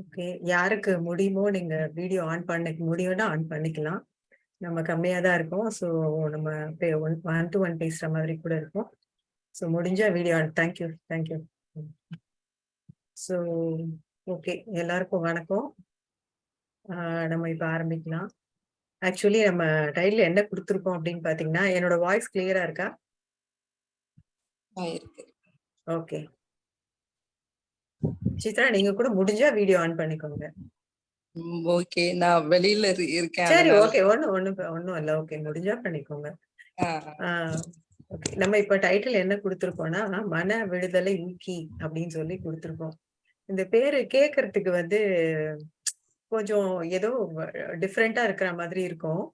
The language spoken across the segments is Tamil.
ஓகே. யாருக்கு முடியுமோ நீங்க வீடியோ ஆன் பண்ண முடியும்னா ஆன் பண்ணிக்கலாம். நம்ம கம்மியா தான் இருக்கோம். ஸோ நம்ம ஒன் டு ஒன் பேசுற மாதிரி கூட இருக்கும். ஸோ முடிஞ்சா video on thank you thank you so okay. எல்லாருக்கும் வணக்கம். நம்ம இப்போ ஆரம்பிக்கலாம். ஆக்சுவலி நம்ம டைட்டில் என்ன கொடுத்துருக்கோம் அப்படின்னு பார்த்தீங்கன்னா என்னோட வாய்ஸ் கிளியரா இருக்கு. ஓகே. சித்ரா நீங்க கூட முடிஞ்சா வீடியோ ஆன் பண்ணிக்கோங்க. ஓகே நான் வெளியில இரு- இருக்கேன் சரி ஓகே ஒண்ணு ஒண்ணு ஒண்ணும் இல்ல. ஓகே முடிஞ்சா பண்ணிக்கோங்க. ஓகே நம்ம இப்ப டைட்டில் என்ன கொடுத்திருக்கோம்னா மன விடுதலை ஊக்கி அப்படின்னு சொல்லி கொடுத்திருக்கோம். இந்த பேரு கேக்குறதுக்கு வந்து கொஞ்சம் ஏதோ டிஃப்ரெண்டா இருக்கிற மாதிரி இருக்கும்.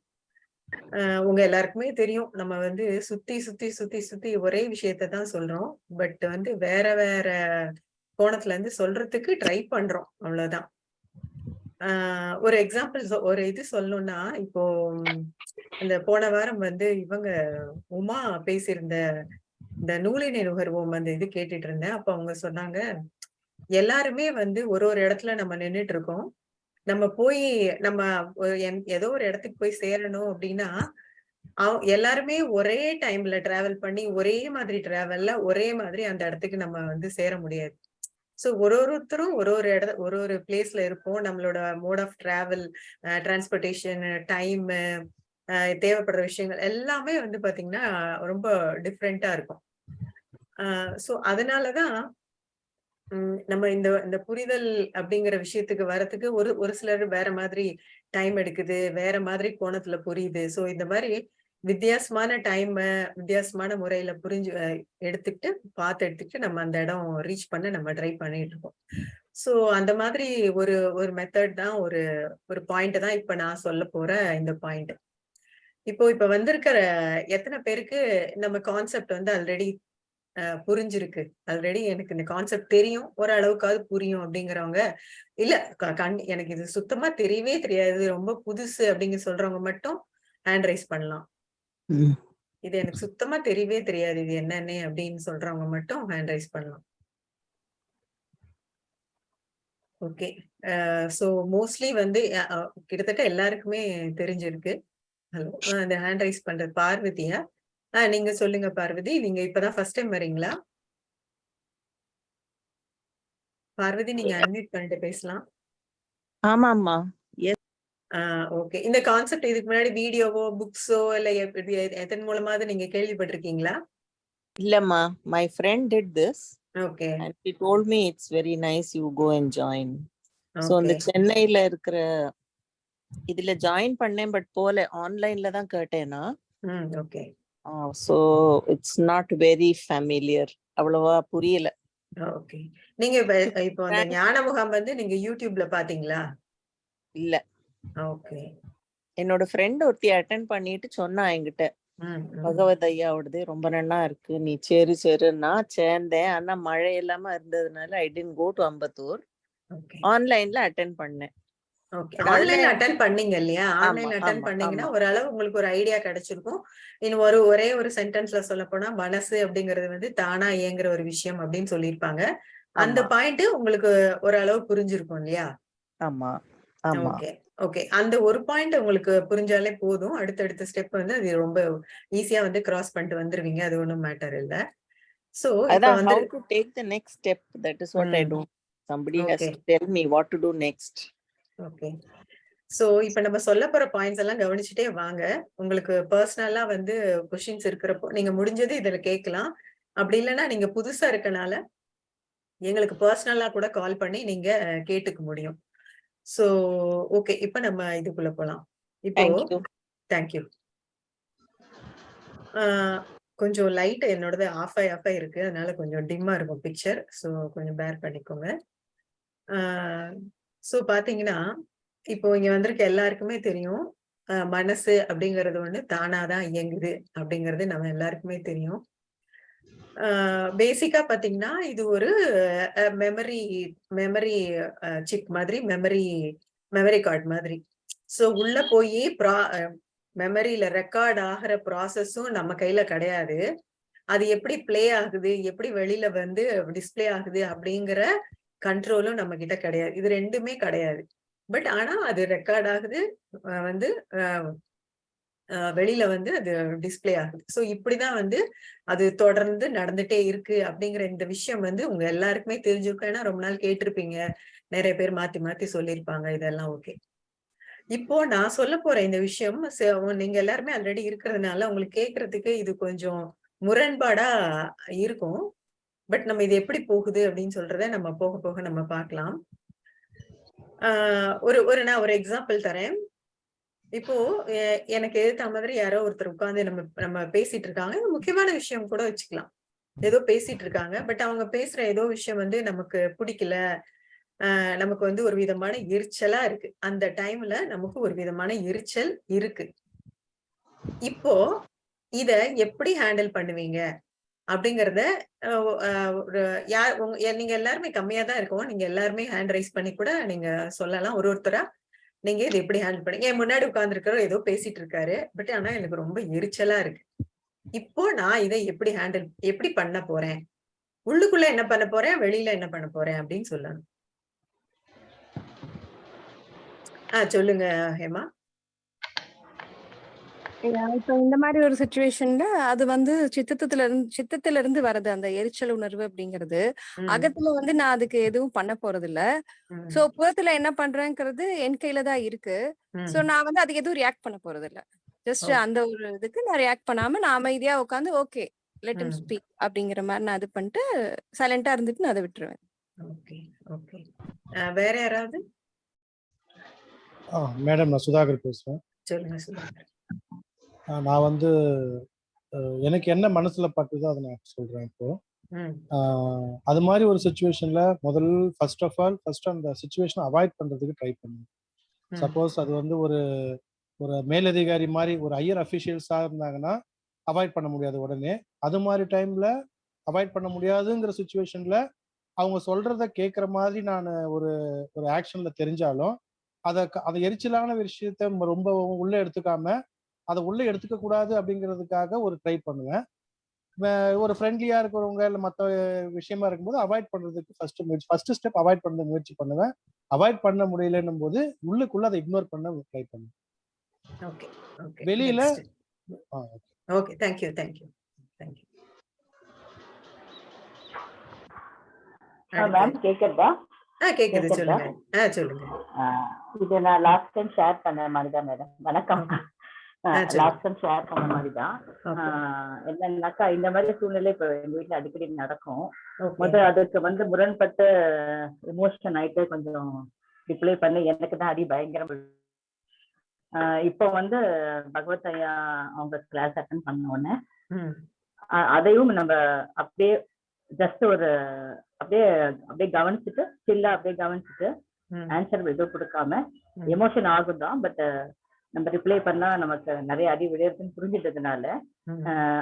உங்க எல்லாருக்குமே தெரியும். நம்ம வந்து சுத்தி சுத்தி சுத்தி சுத்தி ஒரே விஷயத்தை தான் சொல்றோம். பட் வந்து வேற வேற கோணத்துல இருந்து சொல்றதுக்கு ட்ரை பண்றோம். அவ்வளவுதான். ஆஹ் ஒரு எக்ஸாம்பிள் ஒரு இது சொல்லணும்னா இப்போ இந்த போன வாரம் வந்து இவங்க உமா பேசியிருந்த இந்த நூலினை நுகர்வோம் அந்த இது கேட்டுட்டு இருந்தேன். அப்ப அவங்க சொன்னாங்க எல்லாருமே வந்து ஒரு ஒரு இடத்துல நம்ம நின்னுட்டு இருக்கோம். நம்ம போய் நம்ம ஏதோ ஒரு இடத்துக்கு போய் சேரணும் அப்படின்னா அவ- எல்லாருமே ஒரே டைம்ல டிராவல் பண்ணி ஒரே மாதிரி டிராவல்ல ஒரே மாதிரி அந்த இடத்துக்கு நம்ம வந்து சேர முடியாது. சோ ஒரு ஒருத்தரும் ஒரு ஒரு இட ஒரு ஒரு பிளேஸ்ல இருப்போம். நம்மளோட mode of travel transportation time தேவைப்படுற விஷயங்கள் எல்லாமே வந்து பாத்தீங்கன்னா ரொம்ப டிஃப்ரெண்டா இருக்கும். சோ அதனாலதான் உம் நம்ம இந்த இந்த புரிதல் அப்படிங்கிற விஷயத்துக்கு வரத்துக்கு ஒரு ஒரு சிலர் வேற மாதிரி டைம் எடுக்குது வேற மாதிரி கோணத்துல புரியுது. சோ இந்த மாதிரி வித்தியாசமான டைம் வித்தியாசமான முறையில புரிஞ்சு எடுத்துக்கிட்டு பார்த்து எடுத்துக்கிட்டு நம்ம அந்த இடம் ரீச் பண்ண நம்ம ட்ரை பண்ணிட்டு இருக்கோம். ஸோ அந்த மாதிரி ஒரு ஒரு மெத்தட் தான் ஒரு ஒரு பாயிண்ட் தான் இப்போ நான் சொல்ல போற இந்த பாயிண்ட் இப்போ இப்போ வந்திருக்கிற எத்தனை பேருக்கு நம்ம கான்செப்ட் வந்து ஆல்ரெடி புரிஞ்சிருக்கு? ஆல்ரெடி எனக்கு இந்த கான்செப்ட் தெரியும். ஓரளவுக்காவது புரியும் அப்படிங்கிறவங்க இல்ல க- கண் எனக்கு இது சுத்தமா தெரியவே தெரியாது. ரொம்ப புதுசு அப்படிங்க சொல்றவங்க மட்டும் ஹேண்ட் ரைஸ் பண்ணலாம். இது எனக்கு சுத்தமா தெரியவே தெரியாது. இது என்னன்னு அப்படின்னு சொல்றவங்க மட்டும் ஹேண்ட் ரைஸ் பண்ணலாம். ஓகே ஸோ மோஸ்ட்லி வந்து கிட்டத்தட்ட எல்லாருக்குமே தெரிஞ்சிருக்கு. ஹலோ அந்த ஹேண்ட் ரைஸ் பண்றது பார்வதியா? ஆஹ் நீங்க சொல்லுங்க பார்வதி. நீங்க இப்பதான் ஃபர்ஸ்ட் டைம் வரீங்களா பார்வதி நீங்க அன்மியூட் பண்ணிட்டு பேசலாம். ஆமாம்மா. ஆஹ் ஓகே. இந்த கான்செப்ட் இதுக்கு முன்னாடி வீடியோவோ புக்ஸோ இல்ல எதன் மூலமாவது நீங்க கேள்விப்பட்டிருக்கீங்களா? இல்லம்மா. My friend did this okay. And she told me it's very nice you go and join so அந்த சென்னையில இருக்கிற இதுல ஜாயின் பண்ணேன் பட் போல. ஆன்லைன்ல தான் கேட்டேனா. Okay. So it's not very familiar அவ்வளவா புரியல. ஓகே. நீங்க இப்போ அந்த ஞான முகாம் வந்து நீங்க யூடியூப்ல பாத்தீங்களா இல்ல. ஓகே. என்னோட ஃப்ரெண்ட் ஒருத்தி அட்டென்ட் பண்ணிட்டு சொன்னா என்கிட்ட. பகவத் ஐயாவோடது ரொம்ப நல்லா இருக்கு. நீ சேரு சேரு. நான் சேர்ந்தேன். ஆனா மழை இல்லாம இருந்ததுனால I didn't go to Ambattur. ஆன்லைன்ல அட்டென்ட் பண்ணேன். online- அட்டன் பண்ணீங்க இல்லையா? ஆன்லைன்ல ஆமா, அட்டன் பண்ணீங்கன்னா. ஓரளவு உங்களுக்கு ஒரு ஐடியா கிடைச்சிருக்கும். இன்னும் ஒரு ஒரே ஒரு சென்டென்ஸ்ல சொல்ல போனா மனசு அப்படிங்கிறது வந்து தானா இயங்குற ஒரு விஷயம் அப்படின்னு சொல்லியிருப்பாங்க. அந்த. பாயிண்ட் உங்களுக்கு ஓரளவு புரிஞ்சிருக்கும் இல்லையா? ஆமா. ஓகே. ஓகே அந்த ஒரு பாயிண்ட் உங்களுக்கு புரிஞ்சாலே போதும். அடுத்தடுத்த ஸ்டெப் வந்து அது ரொம்ப ஈஸியா வந்து கிராஸ் பண்ணிட்டு வந்துருவீங்க. அது ஒண்ணும் மேட்டர் இல்ல. சோ அதான் வந்து take the next step that is what i ம். do. Somebody has Okay. to tell me what to do next. Okay so இப்ப நம்ம சொல்ல போற பாயிண்ட்ஸ் எல்லாம் கவனிச்சுட்டே வாங்க. உங்களுக்கு பர்சனலா வந்து கொஷின்ஸ் இருக்கிறப்போ நீங்க முடிஞ்சது இதுல கேட்கலாம். அப்படி இல்லைன்னா நீங்க புதுசா இருக்கனால எங்களுக்கு பர்சனலா கூட கால் பண்ணி நீங்க கேட்டுக்க முடியும். சோ ஓகே இப்ப நம்ம இதுக்குள்ள போலாம். இப்போ thank you. தேங்க்யூ கொஞ்சம் லைட் என்னோடது ஆஃப் ஆகி ஆஃப் ஆகி இருக்கு. அதனால கொஞ்சம் டிம்மா இருக்கும் பிக்சர் ஸோ கொஞ்சம் பேர் பண்ணிக்கோங்க. ஸோ பாத்தீங்கன்னா இப்போ இங்க வந்திருக்க எல்லாருக்குமே தெரியும். மனசு அப்படிங்கிறது ஒண்ணு தானாதான் இயங்குது அப்படிங்கிறது நம்ம எல்லாருக்குமே தெரியும். பேசிக்கா பாத்தீங்கன்னா இது ஒரு மெமரி மெமரி சிப் மாதிரி மெமரி மெமரி கார்டு மாதிரி. சோ உள்ள போய் ப்ரா மெமரியில ரெக்கார்ட் ஆகிற ப்ராசஸும் நம்ம கையில கிடையாது. அது எப்படி ப்ளே ஆகுது எப்படி வெளியில வந்து டிஸ்பிளே ஆகுது அப்படிங்கிற கண்ட்ரோலும் நம்ம கிட்ட கிடையாது. இது ரெண்டுமே கிடையாது. பட் ஆனா அது ரெக்கார்ட் ஆகுது வந்து வெளியில வந்து அது டிஸ்பிளே ஆகுது. ஸோ இப்படிதான் வந்து அது தொடர்ந்து நடந்துட்டே இருக்கு அப்படிங்கிற இந்த விஷயம் வந்து உங்க எல்லாருக்குமே தெரிஞ்சிருக்கும். ஏன்னா ரொம்ப நாள் கேட்டிருப்பீங்க. நிறைய பேர் மாத்தி மாத்தி சொல்லியிருப்பாங்க. இதெல்லாம் ஓகே. இப்போ நான் சொல்ல போற இந்த விஷயம் நீங்க எல்லாருமே ஆல்ரெடி இருக்கிறதுனால உங்களுக்கு கேட்கறதுக்கு இது கொஞ்சம் முரண்பாடா இருக்கும். பட் நம்ம இது எப்படி போகுது அப்படின்னு சொல்றத நம்ம போக போக நம்ம பார்க்கலாம். ஆஹ் ஒரு ஒரு நான் ஒரு எக்ஸாம்பிள் தரேன். இப்போ எனக்கு எதிர்த்த மாதிரி யாரோ ஒருத்தர் உட்காந்து நம்ம நம்ம பேசிட்டு இருக்காங்க முக்கியமான விஷயம் கூட வச்சுக்கலாம். ஏதோ பேசிட்டு இருக்காங்க பட் அவங்க பேசுற ஏதோ விஷயம் வந்து நமக்கு பிடிக்கல. நமக்கு வந்து ஒரு விதமான எரிச்சலா இருக்கு. அந்த டைம்ல நமக்கு ஒரு விதமான எரிச்சல் இருக்கு. இப்போ இத எப்படி ஹேண்டில் பண்ணுவீங்க? அப்படிங்கறத ஒரு யார் உங்க நீங்க எல்லாருமே கம்மியா தான் இருக்கோம். நீங்க எல்லாருமே ஹேண்ட் ரைஸ் பண்ணி கூட நீங்க சொல்லலாம். ஒரு ஒருத்தரா நீங்க இதை எப்படி ஹேண்டில் பண்ணீங்க? என் முன்னாடி உட்கார்ந்து ஏதோ பேசிட்டு இருக்காரு பட் ஆனா எனக்கு ரொம்ப எரிச்சலா இருக்கு. இப்போ நான் இதை எப்படி ஹேண்டில் எப்படி பண்ண போறேன்? உள்ளுக்குள்ள என்ன பண்ண போறேன்? வெளியில என்ன பண்ண போறேன்? அப்படின்னு சொல்லணும். ஆஹ் சொல்லுங்க ஹேமா. இப்போ இந்த மாதிரி ஒரு சுச்சுவேஷன்ல அது வந்து சித்தத்துல இருந்து சித்தத்துல இருந்து வருது அந்த எரிச்சல் உணர்வு அப்படிங்கிறது அகத்துல வந்து நான் அதுக்கு எதுவும் பண்ண போறது இல்ல சோ புறத்துல என்ன பண்றேங்கிறது என் கையில தான் இருக்கு. சோ நான் வந்து அதுக்கு எதுவும் ரியாக்ட் பண்ண போறது இல்ல ஜஸ்ட். அந்த ஒரு இதுக்கு நான் ரியாக்ட் பண்ணாம நான் அமைதியா உட்காந்து ஓகே லெட் இம். ஸ்பீக் அப்படிங்கிற மாதிரி நான் இது பண்ணிட்டு சைலண்டா இருந்துட்டு நான் அதை விட்டுருவேன். Okay okay. வேற யாராவது? ஆ மேடம் நான் சுதாகர் பேசுகிறேன் சொல்லுங்க சுதாகர். நான் வந்து எனக்கு என்ன மனசுல பட்டுதோ அதை நான் சொல்றேன் இப்போ. அது மாதிரி ஒரு சுச்சுவேஷன்ல முதல் ஃபர்ஸ்ட் ஆஃப் ஆல் ஃபர்ஸ்ட் அந்த சுச்சுவேஷனை அவாய்ட் பண்றதுக்கு ட்ரை பண்ணுங்க. சப்போஸ் அது வந்து ஒரு ஒரு மேலதிகாரி மாதிரி ஒரு ஹையர் அஃபிஷியல்ஸா இருந்தாங்கன்னா அவாய்ட் பண்ண முடியாது உடனே. அது மாதிரி டைம்ல அவாய்ட் பண்ண முடியாதுங்கிற சுச்சுவேஷன்ல அவங்க சொல்றத கேட்குற மாதிரி நான் ஒரு ஒரு ஆக்ஷன்ல தெரிஞ்சாலும் அதை அதை எரிச்சலான விஷயத்த ரொம்ப உள்ள எடுத்துக்காம அதை உள்ள எடுத்துக்க கூடாது அப்படிங்கிறதுக்காக ஒரு ட்ரை பண்ணுவேன். ஒரு ஃப்ரெண்ட்லியா இருக்கிறவங்க இல்லை மற்ற விஷயமா இருக்கும்போது அவாய்ட் பண்றதுக்கு ஃபர்ஸ்ட் முயற்சி ஃபர்ஸ்ட் ஸ்டெப் அவாய்ட் பண்ண முயற்சி பண்ணுவேன். அவாய்ட் பண்ண முடியலன்னும் போது உள்ளுக்குள்ள அதை இக்னோர் பண்ண ட்ரை பண்ணுவேன். ஓகே ஓகே வெளியில okay thank you thank you thank you ma'am கேக்குறதா கேக்குது? சொல்லுங்க. சொல்லுங்க. ஆஹ் இது நான் லாஸ்ட் டைம் ஷேர் பண்ண மாதிரி தான் மேடம். வணக்கம். லாஸ்ட் டைம் ஷேர் பண்ண மாதிரி தான் என்னன்னாக்கா இந்த மாதிரி சூழ்நிலை இப்ப எங்க வீட்ல அடிக்கடி நடக்கும். ஓகே. முதல் அதுக்கு வந்து முரண்பட்டு எமோஷன் ஆயிட்டு கொஞ்சம் ரிப்ளை பண்ணி எனக்கு தான் அடி பயங்கரம். இப்போ வந்து பகவத் ஐயா அவங்க கிளாஸ் அட்டன் பண்ண உடனே அதையும் நம்ம அப்படியே ஜஸ்ட் ஒரு அப்படியே அப்படியே கவனிச்சுட்டு சில்லா அப்படியே கவனிச்சுட்டு ஆன்சர் எதுவும் கொடுக்காம. எமோஷன் ஆகும் தான் பட் நம்ம ரிப்ளை பண்ணா நமக்கு நிறைய அடி விளையாடுதுன்னு புரிஞ்சிட்டதுனால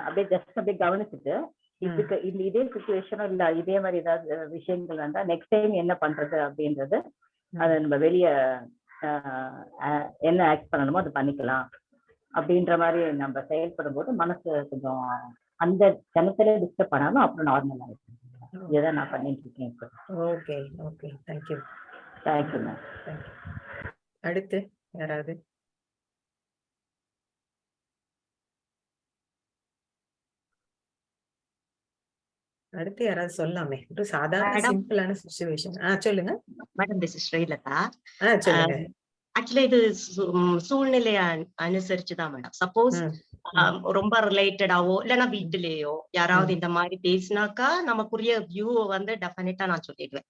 அப்படியே ஜஸ்ட் அப்படியே கவனிச்சுட்டு இதுக்கு இந்த இதே சுச்சுவேஷனோ இல்ல இதே மாதிரி ஏதாவது விஷயங்கள் வந்தா நெக்ஸ்ட் டைம் என்ன பண்றது அப்படின்றது அதை நம்ம வெளிய என்ன ஆக்ட் பண்ணணுமோ அதை பண்ணிக்கலாம். அப்படின்ற மாதிரி நம்ம செயல்படும் போது மனசு கொஞ்சம் அந்த கணத்துல டிஸ்டர்ப் பண்ணாலும் அப்புறம் நார்மல் ஆயிடுச்சு இதை நான் பண்ணிட்டு இருக்கேன் இப்போ. Okay okay. Thank you thank you ma'am thank you அடுத்து யாராவது? அடுத்து யாராவது சொல்லலாமே ஒரு சாதாரண. சிம்பிளான சுச்சுவேஷன் ஆ சொல்லுங்க. Madam this Srilatha. ஆ சொல்லுங்க. ஆக்சுவலா இது சூ- ம், சூழ்நிலைய அனு- அனுசரிச்சுதான் மேடம். சப்போஸ் ரொம்ப ரிலேட்டடாவோ இல்லைன்னா வீட்டுலயோ யாராவது இந்த மாதிரி பேசினாக்கா நமக்குரிய வியூ வந்து டெஃபினட்டா நான் சொல்லிடுவேன்.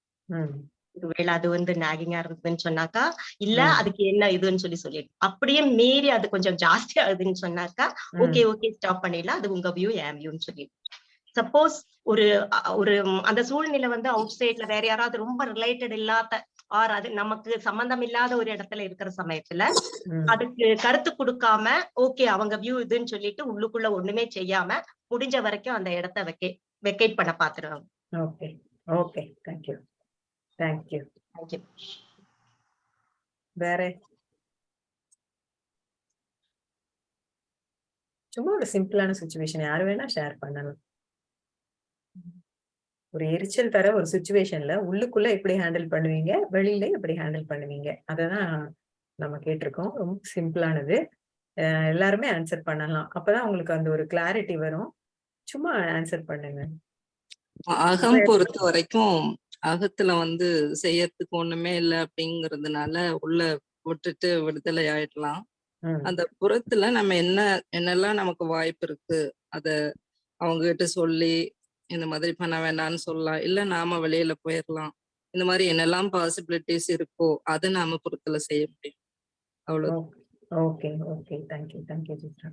ஒருவேளை அது வந்து நாகிங்கா இருந்ததுன்னு சொன்னாக்கா இல்ல. அதுக்கு என்ன இதுன்னு சொல்லி சொல்லிடு அப்படியே மீறி அது கொஞ்சம் ஜாஸ்தி ஆகுதுன்னு சொன்னாக்கா ஓகே ஓகே ஸ்டாப் பண்ணிடலாம். அது உங்க வியூ என் வியூன்னு சொல்லி சப்போஸ் ஒரு ஒரு அந்த சூழ்நிலை வந்து அவுட் சைட்ல வேற யாராவது ரொம்ப ரிலேட்டட் இல்லாத ஆர் அது நமக்கு சம்பந்தம் இல்லாத ஒரு இடத்துல இருக்கிற சமயத்துல. அதுக்கு கருத்து கொடுக்காம ஓகே அவங்க வியூ இதுன்னு சொல்லிட்டு உள்ளுக்குள்ள ஒண்ணுமே செய்யாம முடிஞ்ச வரைக்கும் அந்த இடத்த வெக்கே வெக்கேட் பண்ண பாத்துருவாங்க. Okay okay thank you thank you thank you வேற? சும்மா ஒரு சிம்பிளான சுச்சுவேஷன் யாரு வேணா ஷேர் பண்ணலாம். ஒரு எரிச்சல் தர ஒரு சுச்சுவேஷன்ல உள்ளுக்குள்ள எப்படி ஹேண்டில் பண்ணுவீங்க? வெளியில எப்படி ஹேண்டில் பண்ணுவீங்க? அததான் நம்ம கேட்டிருக்கோம். ரொம்ப சிம்பிளானது எல்லாருமே ஆன்சர் பண்ணலாம். அப்பதான் உங்களுக்கு அந்த ஒரு கிளாரிட்டி வரும். சும்மா ஆன்சர் பண்ணுங்க. அகம் பொறுத்த வரைக்கும் அகத்துல வந்து செய்யறதுக்கு ஒண்ணுமே இல்லை அப்படிங்கறதுனால உள்ள விட்டுட்டு விடுதலை ஆயிடலாம். அந்த புறத்துல நம்ம என்ன என்னெல்லாம் நமக்கு வாய்ப்பு இருக்கு அத அவங்க கிட்ட சொல்லி இந்த மாதிரி பண்ண வேண்டாம்னு சொல்லலாம். இல்ல நாம வெளியில போயிடலாம் இந்த மாதிரி என்னெல்லாம் பாசிபிலிட்டிஸ் இருக்கோ அதை நாம புறத்துல செய்ய முடியும். அவ்வளவு okay okay thank you thank you Chitra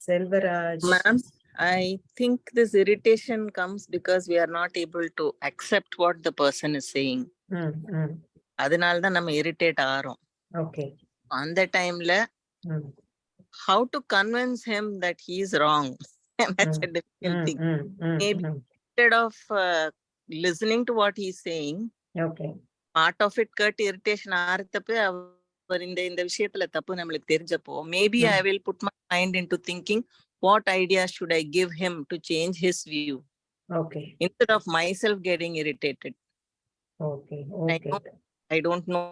Selvaraj. Ma'am, I think this irritation comes because we are not able to accept what the person is saying. ம் ம் அதனால தான் நம்ம இரிட்டேட் ஆறோம். ஓகே அந்த டைம்ல how to convince him that he is wrong that's a difficult ம் thing ம் ம் Maybe. ம் instead of uh, listening to what he's saying okay part of it கேட்டு irritation ஆறத்தப்ப அவர் இந்த இந்த விஷயத்துல தப்பு நம்மளுக்கு தெரிஞ்சப்போ மேபி ம். I will put my mind in to thinking what idea should I give him to change his view okay instead of myself getting irritated okay I okay know i don't know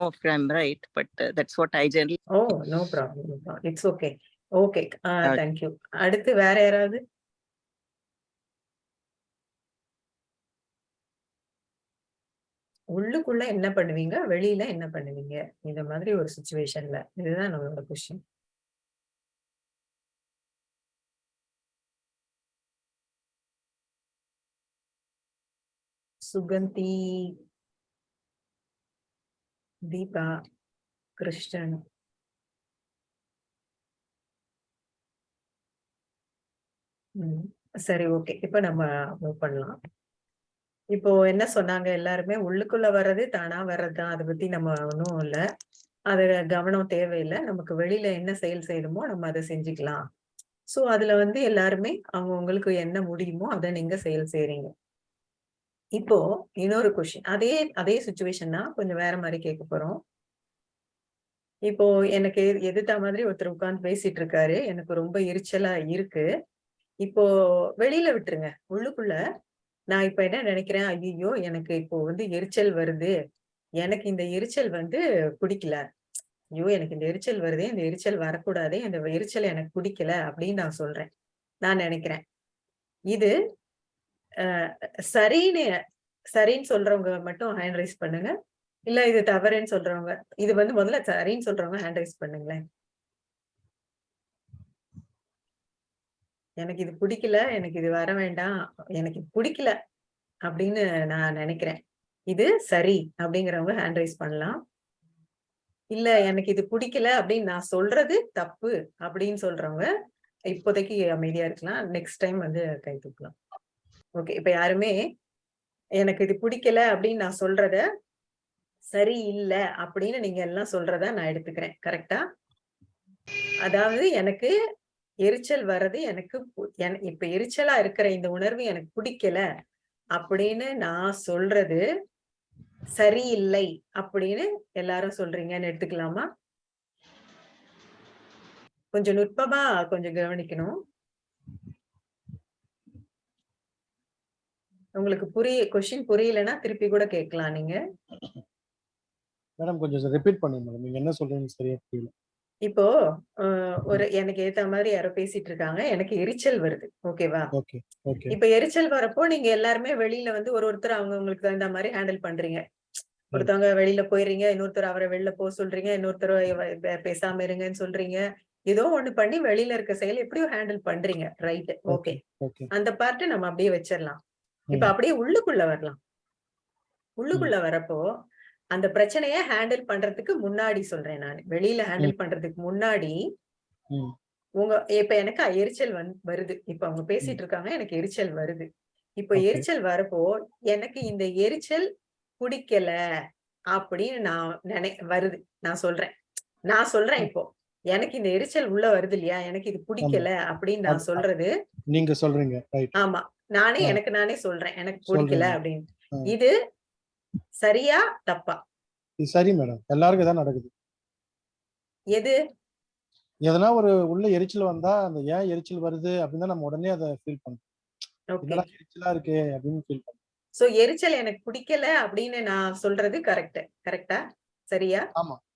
if i'm right? But uh, that's what i generally oh no problem it's okay okay Okay. Thank you அடுத்து வேற யாராவது? உள்ளுக்குள்ள என்ன பண்ணுவீங்க? வெளியில என்ன பண்ணுவீங்க? இந்த மாதிரி ஒரு சுச்சுவேஷன்ல இதுதான் நம்மளோட கொஸ்டின் சுகந்தி தீபா கிருஷ்ணன். சரி ஓகே. இப்ப நம்ம மூவ் பண்ணலாம். இப்போ என்ன சொன்னாங்க எல்லாருமே? உள்ளுக்குள்ள வர்றது தானா வர்றதுதான் அதை பத்தி நம்ம ஒன்றும் இல்ல. அது கவனம் தேவையில்லை. நமக்கு வெளியில என்ன செயல் செய்யணுமோ நம்ம அதை செஞ்சுக்கலாம். சோ அதுல வந்து எல்லாருமே அவங்க உங்களுக்கு என்ன முடியுமோ அதை நீங்க செயல் செய்றீங்க. இப்போ இன்னொரு கொஸ்டின் அதே அதே சுச்சுவேஷன் தான் கொஞ்சம் வேற மாதிரி கேட்க போறோம். இப்போ எனக்கு எதிர்த்த மாதிரி ஒருத்தர் உட்கார்ந்து பேசிட்டு இருக்காரு. எனக்கு ரொம்ப எரிச்சலா இருக்கு. இப்போ வெளியில விட்டுருங்க. உள்ளுக்குள்ள நான் இப்ப என்ன நினைக்கிறேன்? ஐயோ எனக்கு இப்போ வந்து எரிச்சல் வருது. எனக்கு இந்த எரிச்சல் வந்து பிடிக்கல. ஐயோ எனக்கு இந்த எரிச்சல் வருது இந்த எரிச்சல் வரக்கூடாது இந்த எரிச்சல் எனக்கு பிடிக்கல அப்படின்னு நான் சொல்றேன். நான் நினைக்கிறேன். இது சரின்னு சரின்னு சொல்றவங்க மட்டும் ஹேண்ட் ரைஸ் பண்ணுங்க. இல்ல இது தவறுன்னு சொல்றவங்க இது வந்து முதல்ல சரின்னு சொல்றவங்க ஹேண்ட் ரைஸ் பண்ணுங்களேன். எனக்கு இது பிடிக்கல எனக்கு இது வர வேண்டாம் எனக்கு பிடிக்கல அப்படின்னு நான் நினைக்கிறேன். இது சரி அப்படிங்கிறவங்க ஹேண்ட் ரைஸ் பண்ணலாம். இல்ல எனக்கு இது பிடிக்கல அப்படின்னு நான் சொல்றது தப்பு அப்படின்னு சொல்றவங்க இப்போதைக்கு அமைதியா இருக்கலாம். நெக்ஸ்ட் டைம் வந்து கை தூக்கலாம். ஓகே இப்ப யாருமே எனக்கு இது பிடிக்கல அப்படின்னு நான் சொல்றத சரி இல்ல அப்படின்னு நீங்க எல்லாம் சொல்றத நான் எடுத்துக்கிறேன். கரெக்டா அதாவது எனக்கு எரிச்சல் வர்றது எனக்கு பு- இப்ப எரிச்சலா இருக்கிற இந்த உணர்வு எனக்கு பிடிக்கல அப்படின்னு நான் சொல்றது சரியில்லை அப்படின்னு எல்லாரும் சொல்றீங்கன்னு எடுத்துக்கலாமா? கொஞ்சம் நுட்பமா கொஞ்சம் கவனிக்கணும். உங்களுக்கு புரிய கொஸ்டின் புரியலன்னா திருப்பி கூட கேட்கலாம் நீங்க. மேடம் கொஞ்சம் ரிப்பீட் பண்ணுங்க மேடம் நீங்க என்ன சொல்றீங்கன்னு சரியா புரியல. இப்போ ஒரு எனக்கு ஏத்த மாதிரி யாரோ பேசிட்டு இருக்காங்க. எனக்கு எரிச்சல் வருது. ஓகேவா? ஓகே ஓகே இப்ப எரிச்சல் வரப்போ நீங்க எல்லாருமே வெளியில வந்து ஒரு ஒருத்தர் அவங்க உங்களுக்கு தகுந்த மாதிரி ஹேண்டில் பண்றீங்க. ஒருத்தவங்க வெளியில போயிடுறீங்க இன்னொருத்தர் அவரை வெளில போக சொல்றீங்க. இன்னொருத்தர் பேசாம இருங்கன்னு சொல்றீங்க. ஏதோ ஒண்ணு பண்ணி வெளியில இருக்க செயல் எப்படியோ ஹேண்டில் பண்றீங்க. ரைட் ஓகே ஓகே அந்த பார்ட் நம்ம அப்படியே வச்சிடலாம். இப்ப. அப்படியே உள்ளுக்குள்ள வரலாம். உள்ளுக்குள்ள வரப்போ அந்த பிரச்சனைய ஹேண்டில் பண்றதுக்கு முன்னாடி சொல்றேன் நான். வெளியில ஹேண்டில் பண்றதுக்கு முன்னாடி. உங்க இப்ப எனக்கு எரிச்சல் வந்து வருது. இப்ப அவங்க பேசிட்டு இருக்காங்க எனக்கு எரிச்சல் வருது. இப்ப. எரிச்சல் வரப்போ எனக்கு இந்த எரிச்சல் பிடிக்கல அப்படின்னு நான் நினை வருது. நான் சொல்றேன். நான் சொல்றேன் இப்போ. எனக்கு இந்த எரிச்சல் உள்ள வருது இல்லையா? எனக்கு இது பிடிக்கல அப்படின்னு நான் சொல்றது நீங்க சொல்றீங்க. ஆமா. நானே. எனக்கு நானே சொல்றேன். எனக்கு பிடிக்கல. அப்படின்னு. இது சரியா தப்பா? இது சரி மேடம். எல்லாருக்கும் தான் நடக்குது. எது? எதனா ஒரு உள்ள எரிச்சல் வந்தா அந்த ஏன் எரிச்சல் வருது அப்படின்னு நம்ம உடனே அதை ஃபீல் என்னடா எரிச்சலா இருக்கே அப்படின்னு ஃபீல் பண்றோம் சோ எரிச்சல் எனக்கு பிடிக்கல அப்படின்னு நான் சொல்றது கரெக்ட் கரெக்டா சரியா?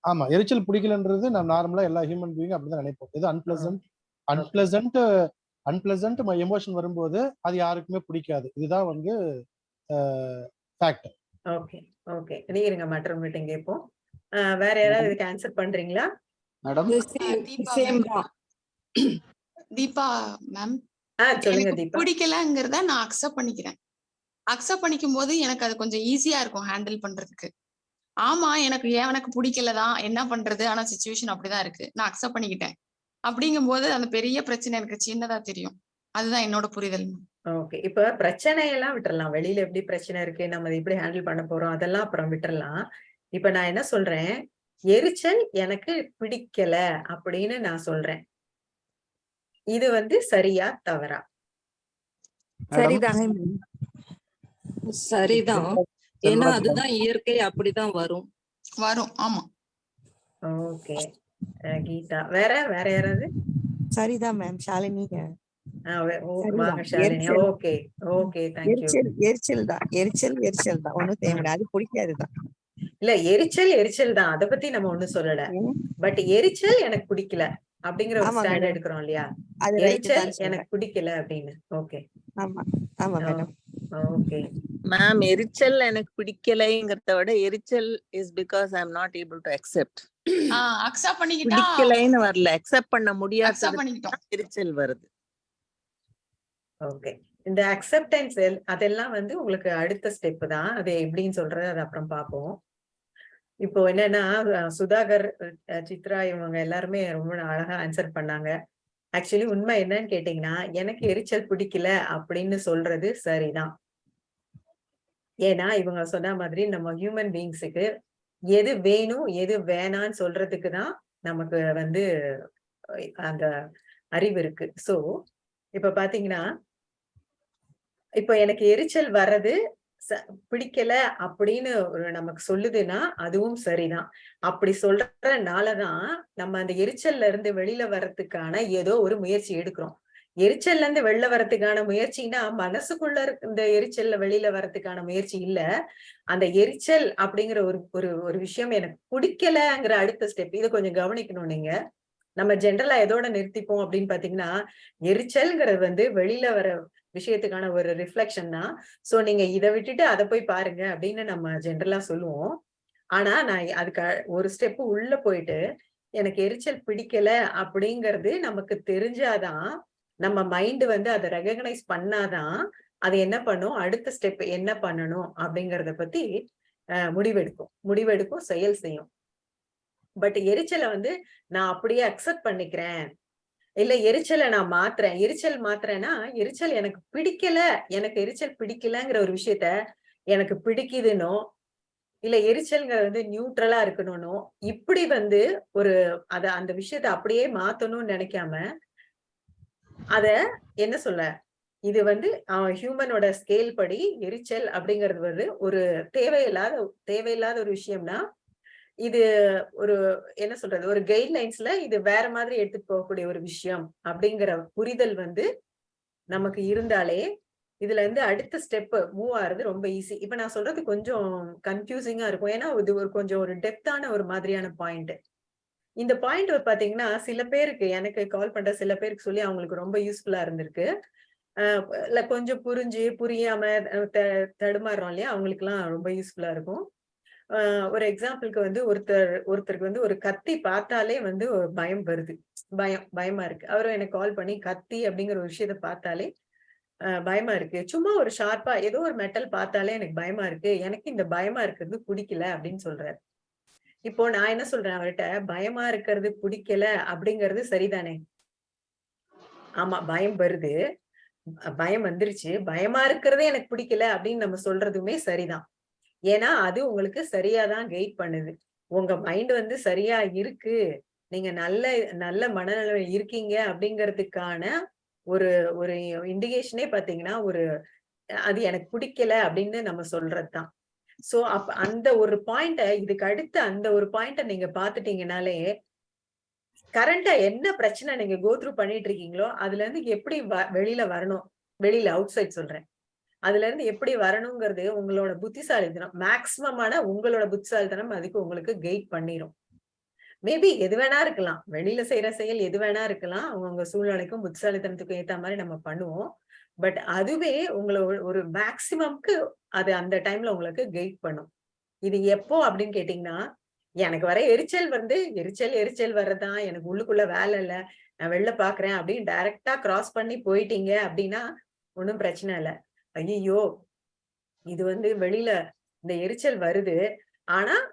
ஆமா. எரிச்சல் பிடிக்கலன்றது நம்ம நார்மலா எல்லா ஹியூமன் பீயிங் அப்படிதான் நினைப்போம். இது அன்பிளசன்ட் அன்பிளசன்ட் அன்பிளசன்ட் எமோஷன் வரும்போது அது யாருக்குமே பிடிக்காது. இதுதான் வந்து ஃபேக்ட் ஓகே ஓகே. இருங்க மற்ற மீட்டிங் கேட்போம் வேற யாராவது இதுக்கு ஆன்சர் பண்றீங்களா? மேடம் தீபா மேம் பிடிக்கலங்கிறத நான் அக்செப்ட் பண்ணிக்கிறேன். அக்செப்ட் பண்ணிக்கும் போது எனக்கு அது கொஞ்சம் ஈஸியா இருக்கும் ஹேண்டில் பண்றதுக்கு. ஆமா எனக்கு ஏன் எனக்கு பிடிக்கலதான். என்ன பண்றது? ஆனா சுச்சுவேஷன் அப்படிதான் இருக்கு. நான் அக்செப்ட் பண்ணிக்கிட்டேன். அப்படிங்கும்போது அந்த பெரிய பிரச்சனை எனக்கு சின்னதா தெரியும். அதுதான் என்னோட புரிதல். ஓகே. இப்ப பிரச்சனையெல்லாம் விட்டுறலாம். வெளியில எப்படி பிரச்சனை இருக்கு? நம்ம எப்படி ஹேண்டில் பண்ண போறோம்? அதெல்லாம் அப்புறம் விட்டுறலாம். இப்ப நான் என்ன சொல்றேன்? எரிச்சல் எனக்கு பிடிக்கல அப்படின்னு நான் சொல்றேன். இது வந்து சரியா தவறா? சரிதாங்க சரிதான். ஏன்னா அதுதான் இயற்கை அப்படிதான் வரும். வரும். ஆமா. ஓகே. கீதா. வேற? வேற யாராவது? சரிதான் மேம் ஷாலினி. ஓகே. ஓகே எரிச்சல் எரிச்சல் தான். எரிச்சல் எரிச்சல் தான். ஒண்ணும் தேவையில்ல அது பிடிக்காதுதான் இல்ல எரிச்சல் எரிச்சல் தான். அத பத்தி நம்ம ஒண்ணும் சொல்லல. பட் எரிச்சல் எனக்கு பிடிக்கல அப்படிங்கிற ஒரு ஸ்டாண்ட். எடுக்கிறோம் இல்லையா? அது ரைட் எரிச்சல் எனக்கு பிடிக்கல அப்படின்னு. ஓகே. ஆமா. ஆமா மேடம் ஓகே. மேம் எரிச்சல் எனக்கு பிடிக்கலைங்கிறத விட எரிச்சல் is because I am not able to accept accept பண்ணிக்கிட்டா பிடிக்கலைன்னு வரல. அக்செப்ட் பண்ண பண்ணிக்கிட்டோம். எரிச்சல் வருது. ஓகே இந்த அக்செப்டன்ஸ் அதெல்லாம் வந்து உங்களுக்கு அடுத்த ஸ்டெப் தான். அது எப்படின்னு சொல்றது அது அப்புறம் பார்ப்போம். இப்போ என்னன்னா சுதாகர் சித்ரா இவங்க எல்லாருமே ரொம்ப அழகா ஆன்சர் பண்ணாங்க. ஆக்சுவலி உண்மை என்னன்னு கேட்டீங்கன்னா எனக்கு எரிச்சல் பிடிக்கல அப்படின்னு சொல்றது சரிதான். ஏன்னா இவங்க சொன்ன மாதிரி நம்ம ஹியூமன் பீயிங்ஸுக்கு எது வேணும் எது வேணான்னு சொல்றதுக்கு தான் நமக்கு வந்து அந்த அறிவு இருக்கு. சோ இப்ப பாத்தீங்கன்னா இப்ப எனக்கு எரிச்சல் வர்றது பிடிக்கல அப்படின்னு ஒரு நமக்கு சொல்லுதுன்னா அதுவும் சரிதான். அப்படி சொல்றதுனாலதான் நம்ம அந்த எரிச்சல்ல இருந்து வெளியில வர்றதுக்கான ஏதோ ஒரு முயற்சி எடுக்கிறோம். எரிச்சல்ல இருந்து வெளில வர்றதுக்கான முயற்சினா மனசுக்குள்ள இந்த எரிச்சல்ல வெளியில வர்றதுக்கான முயற்சி இல்ல. அந்த எரிச்சல் அப்படிங்கிற ஒரு ஒரு ஒரு விஷயம் எனக்கு பிடிக்கலங்கிற அடுத்த ஸ்டெப் இதை கொஞ்சம் கவனிக்கணும் நீங்க. நம்ம ஜென்ரலா எதோட நிறுத்திப்போம் அப்படின்னு பாத்தீங்கன்னா எரிச்சல்ங்கிறது வந்து வெளியில வர விஷயத்துக்கான ஒரு ரிஃப்ளெக்ஷன் தான். சோ நீங்க இதை விட்டுட்டு அதை போய் பாருங்க அப்படின்னு நம்ம ஜென்ரலா சொல்லுவோம். ஆனா நான் அதுக்கு ஒரு ஸ்டெப் உள்ள போயிட்டு எனக்கு எரிச்சல் பிடிக்கல அப்படிங்கிறது நமக்கு தெரிஞ்சாதான் நம்ம மைண்ட் வந்து அதை ரெகக்னைஸ் பண்ணாதான் அது என்ன பண்ணும்? அடுத்த ஸ்டெப் என்ன பண்ணணும்? அப்படிங்கறத பத்தி அஹ், முடிவெடுக்கும். முடிவெடுக்கும் செயல் செய்யும். பட் எரிச்சலை வந்து நான் அப்படியே அக்செப்ட் பண்ணிக்கிறேன். இல்ல எரிச்சலை நான் மாத்துறேன். எரிச்சல் மாத்துறேன்னா எரிச்சல் எனக்கு பிடிக்கல. எனக்கு எரிச்சல் பிடிக்கலங்கிற ஒரு விஷயத்த எனக்கு பிடிக்குதுன்னோ இல்ல எரிச்சல்ங்கிறது வந்து நியூட்ரலா இருக்கணும்னோ இப்படி வந்து ஒரு அத அந்த விஷயத்த அப்படியே மாத்தணும்னு நினைக்காம அத என்ன சொல்ல? இது வந்து ஹியூமனோட ஸ்கேல் படி எரிச்சல் அப்படிங்கிறது வந்து ஒரு தேவையில்லாத தேவையில்லாத ஒரு விஷயம்னா இது ஒரு என்ன சொல்றது ஒரு கைட்லைன்ஸ்ல இது வேற மாதிரி எடுத்துட்டு போகக்கூடிய ஒரு விஷயம் அப்படிங்கிற புரிதல் வந்து நமக்கு இருந்தாலே இதுல இருந்து அடுத்த ஸ்டெப் மூவ் ஆகுறது ரொம்ப ஈஸி இப்ப நான் சொல்றது கொஞ்சம் கன்ஃபியூசிங்கா இருக்கும். ஏன்னா இது ஒரு கொஞ்சம் ஒரு டெப்தான ஒரு மாதிரியான பாயிண்ட் இந்த பாயிண்ட் பாத்தீங்கன்னா சில பேருக்கு எனக்கு கால் பண்ற சில பேருக்கு சொல்லி அவங்களுக்கு ரொம்ப யூஸ்ஃபுல்லா இருந்திருக்கு. அஹ் கொஞ்சம் புரிஞ்சு புரியாம த- தடுமாறுறோம் இல்லையா? அவங்களுக்கு எல்லாம் ரொம்ப யூஸ்ஃபுல்லா இருக்கும். ஒரு எக்ஸாம்பிளுக்கு வந்து ஒருத்தர் ஒருத்தருக்கு வந்து ஒரு கத்தி பார்த்தாலே வந்து பயம் வருது. பயம் பயமா இருக்கு. அவரும் எனக்கு கால் பண்ணி கத்தி அப்படிங்கிற ஒரு விஷயத்த பார்த்தாலே பயமா இருக்கு. சும்மா ஒரு ஷார்ப்பா ஏதோ ஒரு மெட்டல் பார்த்தாலே எனக்கு பயமா இருக்கு. எனக்கு இந்த பயமா இருக்கிறது பிடிக்கல அப்படின்னு சொல்றாரு. இப்போ நான் என்ன சொல்றேன் அவர்கிட்ட? பயமா இருக்கிறது பிடிக்கல அப்படிங்கிறது சரிதானே? ஆமா பயம் வருது. பயம் வந்துருச்சு. பயமா இருக்கிறதே எனக்கு பிடிக்கல அப்படின்னு நம்ம சொல்றதுமே சரிதான். ஏன்னா அது உங்களுக்கு சரியாதான் கைட் பண்ணுது. உங்க மைண்ட் வந்து சரியா இருக்கு. நீங்க நல்ல நல்ல மனநிலை இருக்கீங்க அப்படிங்கிறதுக்கான ஒரு ஒரு இண்டிகேஷனே பாத்தீங்கன்னா ஒரு அது எனக்கு பிடிக்கல அப்படின்னு நம்ம சொல்றதுதான். சோ அப்ப அந்த ஒரு பாயிண்ட இதுக்கு அடுத்து அந்த ஒரு பாயிண்ட நீங்க பாத்துட்டீங்கனாலே கரண்டா என்ன பிரச்சனை நீங்க கோத்ரூ பண்ணிட்டு இருக்கீங்களோ அதுல இருந்து எப்படி வ- வெளியில வரணும்? வெளியில அவுட் சைட் சொல்றேன். அதுல இருந்து எப்படி வரணுங்கிறது உங்களோட புத்திசாலித்தனம். மேக்சிமமான உங்களோட புத்திசாலித்தனம் அதுக்கு உங்களுக்கு கைட் பண்ணிரும். மேபி எது வேணா இருக்கலாம். வெளியில செய்யற செயல் எது வேணா இருக்கலாம். அவங்க சூழ்நிலைக்கும் புத்திசாலித்தனத்துக்கும் ஏத்த மாதிரி நம்ம பண்ணுவோம். பட் அதுவே உங்களை ஒரு- மேக்சிமம்க்கு அது அந்த டைம்ல உங்களுக்கு கைட் பண்ணும். இது எப்போ அப்படின்னு கேட்டீங்கன்னா எனக்கு வர எரிச்சல் வந்து எரிச்சல் எரிச்சல் வர்றதுதான் எனக்கு உள்ளுக்குள்ள வேலை இல்ல நான் வெளில பாக்குறேன் அப்படின்னு டைரக்டா கிராஸ் பண்ணி போயிட்டீங்க அப்படின்னா ஒன்றும் பிரச்சனை இல்ல. ஐயோ இது வந்து வெளியில இந்த எரிச்சல் வருது. ஆனா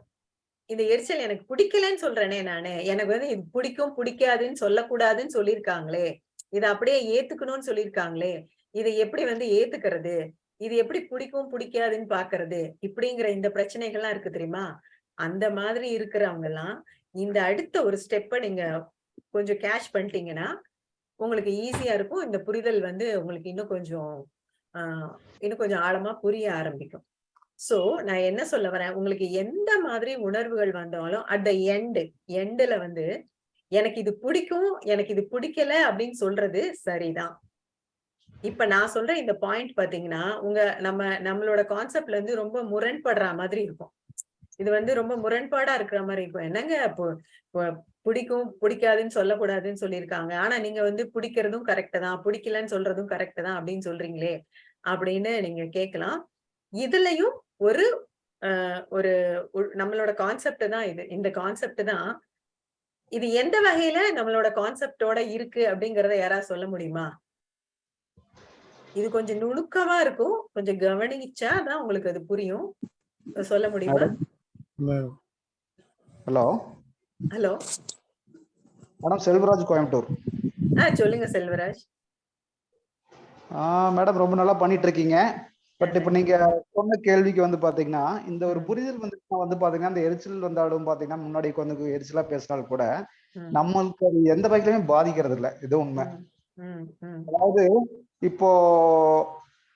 இந்த எரிச்சல் எனக்கு பிடிக்கலன்னு சொல்றேனே நானு. எனக்கு வந்து இது பிடிக்கும் பிடிக்காதுன்னு சொல்லக்கூடாதுன்னு சொல்லியிருக்காங்களே. இதை அப்படியே ஏத்துக்கணும்னு சொல்லியிருக்காங்களே. இதை எப்படி வந்து ஏத்துக்கிறது? இது எப்படி பிடிக்கும் பிடிக்காதுன்னு பாக்குறது? இப்படிங்கிற இந்த பிரச்சனைகள்லாம் இருக்கு தெரியுமா? அந்த மாதிரி இருக்கிறவங்க எல்லாம் இந்த அடுத்த ஒரு ஸ்டெப்பை நீங்க கொஞ்சம் கேஷ் பண்ணிட்டீங்கன்னா உங்களுக்கு ஈஸியா இருக்கும். இந்த புரிதல் வந்து உங்களுக்கு இன்னும் கொஞ்சம் ஆஹ் இன்னும் கொஞ்சம் ஆழமா புரிய ஆரம்பிக்கும். சோ நான் என்ன சொல்ல வரேன்? உங்களுக்கு எந்த மாதிரி உணர்வுகள் வந்தாலும் அட் த எண்டு எண்டுல வந்து எனக்கு இது பிடிக்கும் எனக்கு இது பிடிக்கல அப்படின்னு சொல்றது சரிதான். இப்ப நான் சொல்ற இந்த பாயிண்ட் பாத்தீங்கன்னா உங்க நம்ம நம்மளோட கான்செப்ட்ல இருந்து ரொம்ப முரண்படுற மாதிரி இருக்கும். இது வந்து ரொம்ப முரண்பாடா இருக்கிற மாதிரி இருக்கும். என்னங்க பிடிக்கும் பிடிக்காதுன்னு சொல்லக்கூடாதுன்னு சொல்லியிருக்காங்க. ஆனா நீங்க வந்து பிடிக்கிறதும் கரெக்ட் தான் பிடிக்கலன்னு சொல்றதும் கரெக்ட் தான் அப்படின்னு சொல்றீங்களே அப்படின்னு நீங்க கேட்கலாம். இதுலயும் ஒரு ஆஹ் ஒரு நம்மளோட கான்செப்ட் தான் இது. இந்த கான்செப்ட் தான் இது எந்த வகையில நம்மளோட கான்செப்டோட இருக்கு அப்படிங்கறத யாராவது சொல்ல முடியுமா? இது கொஞ்சம் நுணுக்கமா இருக்கும். கொஞ்சம் கவனிச்சா தான் உங்களுக்கு அது புரியும். சொல்ல முடியுமா? Hello. Hello. Madam Selvaraj Coimbatore. ஆஹ் சொல்லுங்க செல்வராஜ். ஆ மேடம் ரொம்ப நல்லா பண்ணிட்டு இருக்கீங்க பட் இப்போ நீங்க சொன்ன கேள்விக்கு வந்து பாத்தீங்கன்னா இந்த ஒரு புரிதல் வந்து வந்து பாத்தீங்கன்னா இந்த எரிச்சல் வந்தாலும் பாத்தீங்கன்னா முன்னாடி கொஞ்சம் எரிச்சலா பேசினாலும் கூட நம்மளுக்கு அது எந்த வகையிலுமே பாதிக்கிறது இல்ல இது உண்மை. ம், ம், அதாவது இப்போ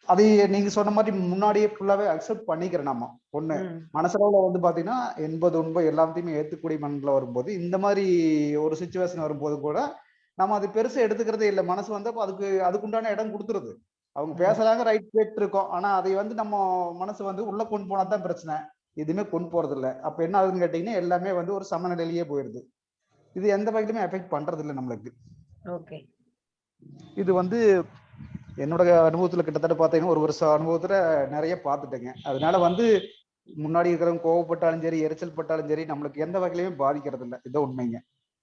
அதை நீங்க சொன்ன மாதிரி முன்னாடியே ஃபுல்லாவே அக்செப்ட் பண்ணிக்கிறேன் நம்ம ஒண்ணு மனசளவுல வந்து பாத்தீங்கன்னா எண்பது உண்பது எல்லாத்தையுமே ஏத்துக்கூடிய மனநில வரும்போது இந்த மாதிரி ஒரு சுச்சுவேஷன் வரும்போது கூட நம்ம அது பெருசா எடுத்துக்கிறதே இல்லை. மனசு வந்து அப்ப அதுக்கு அதுக்குண்டான இடம் கொடுத்துருது. அவங்க பேசுறாங்க ரைட் கேட்டு இருக்கோம். ஆனா அதை வந்து நம்ம மனசு வந்து உள்ள கொண்டு போனா தான் பிரச்சனை. எதுவுமே கொண்டு போறது இல்ல. அப்ப என்ன ஆகுதுன்னு கேட்டீங்கன்னா எல்லாமே வந்து ஒரு சமநிலையிலேயே போயிடுது இது எந்த வகையிலுமே எஃபெக்ட் பண்றது இல்லை நம்மளுக்கு. ஓகே. இது வந்து என்னோட அனுபவத்துல கிட்டத்தட்ட பாத்தீங்கன்னா ஒரு வருஷம் அனுபவத்துல நிறைய பார்த்துட்டேங்க. அதனால வந்து முன்னாடி இருக்கிறவங்க கோவப்பட்டாலும் சரி எரிச்சல் பட்டாலும் சரி நம்மளுக்கு எந்த வகையிலுமே பாதிக்கிறது இல்ல இதான் உண்மைங்க.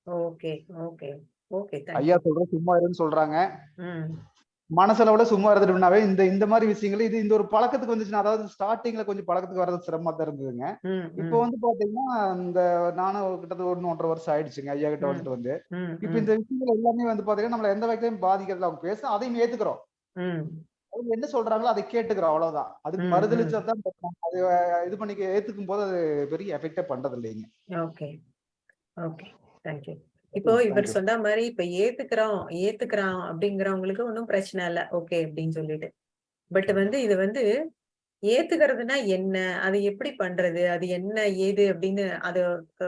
ஓகே ஓகே ஓகே ஐயா சொல்ற சும்மா இருன்னு சொல்றாங்க. மனசளவுல சும்மா இருந்துட்டோம்னாவே இந்த இந்த மாதிரி விஷயங்கள் இது இந்த ஒரு பழக்கத்துக்கு வந்துச்சுன்னா அதாவது ஸ்டார்டிங்ல கொஞ்சம் பழக்கத்துக்கு வர்றது சிரமமா தான் இருந்ததுங்க. இப்போ வந்து பாத்தீங்கன்னா இந்த நானும் கிட்டத்தட்ட ஒன்னு ஒன்றரை வருஷம் ஆயிடுச்சுங்க ஐயா கிட்ட. வந்துட்டு வந்து. இப்போ இந்த விஷயங்கள் எல்லாமே வந்து பாத்தீங்கன்னா நம்மள எந்த வகையிலும் பாதிக்கிறது அவங்க பேச அதையும் ஏத்துக்கிறோம். அவங்க என்ன சொல்றாங்களோ அதை கேட்டுக்கிறோம் அவ்வளவுதான். அதுக்கு மறுதளிச்சா தான். அது இது பண்ணி ஏத்துக்கும் போது அது பெரிய எஃபெக்டே பண்றது இல்லைங்க ஓகே. ஓகே. தேங்க்யூ இப்போ Thank இவர். சொன்ன மாதிரி இப்ப ஏத்துக்கிறோம் ஏத்துக்கிறான் அப்படிங்கிறவங்களுக்கு ஒன்றும் பிரச்சனை இல்ல. ஓகே அப்படின்னு சொல்லிட்டு. பட் வந்து இது வந்து ஏத்துக்கிறதுனா என்ன அது எப்படி பண்றது அது என்ன ஏது அப்படின்னு அதை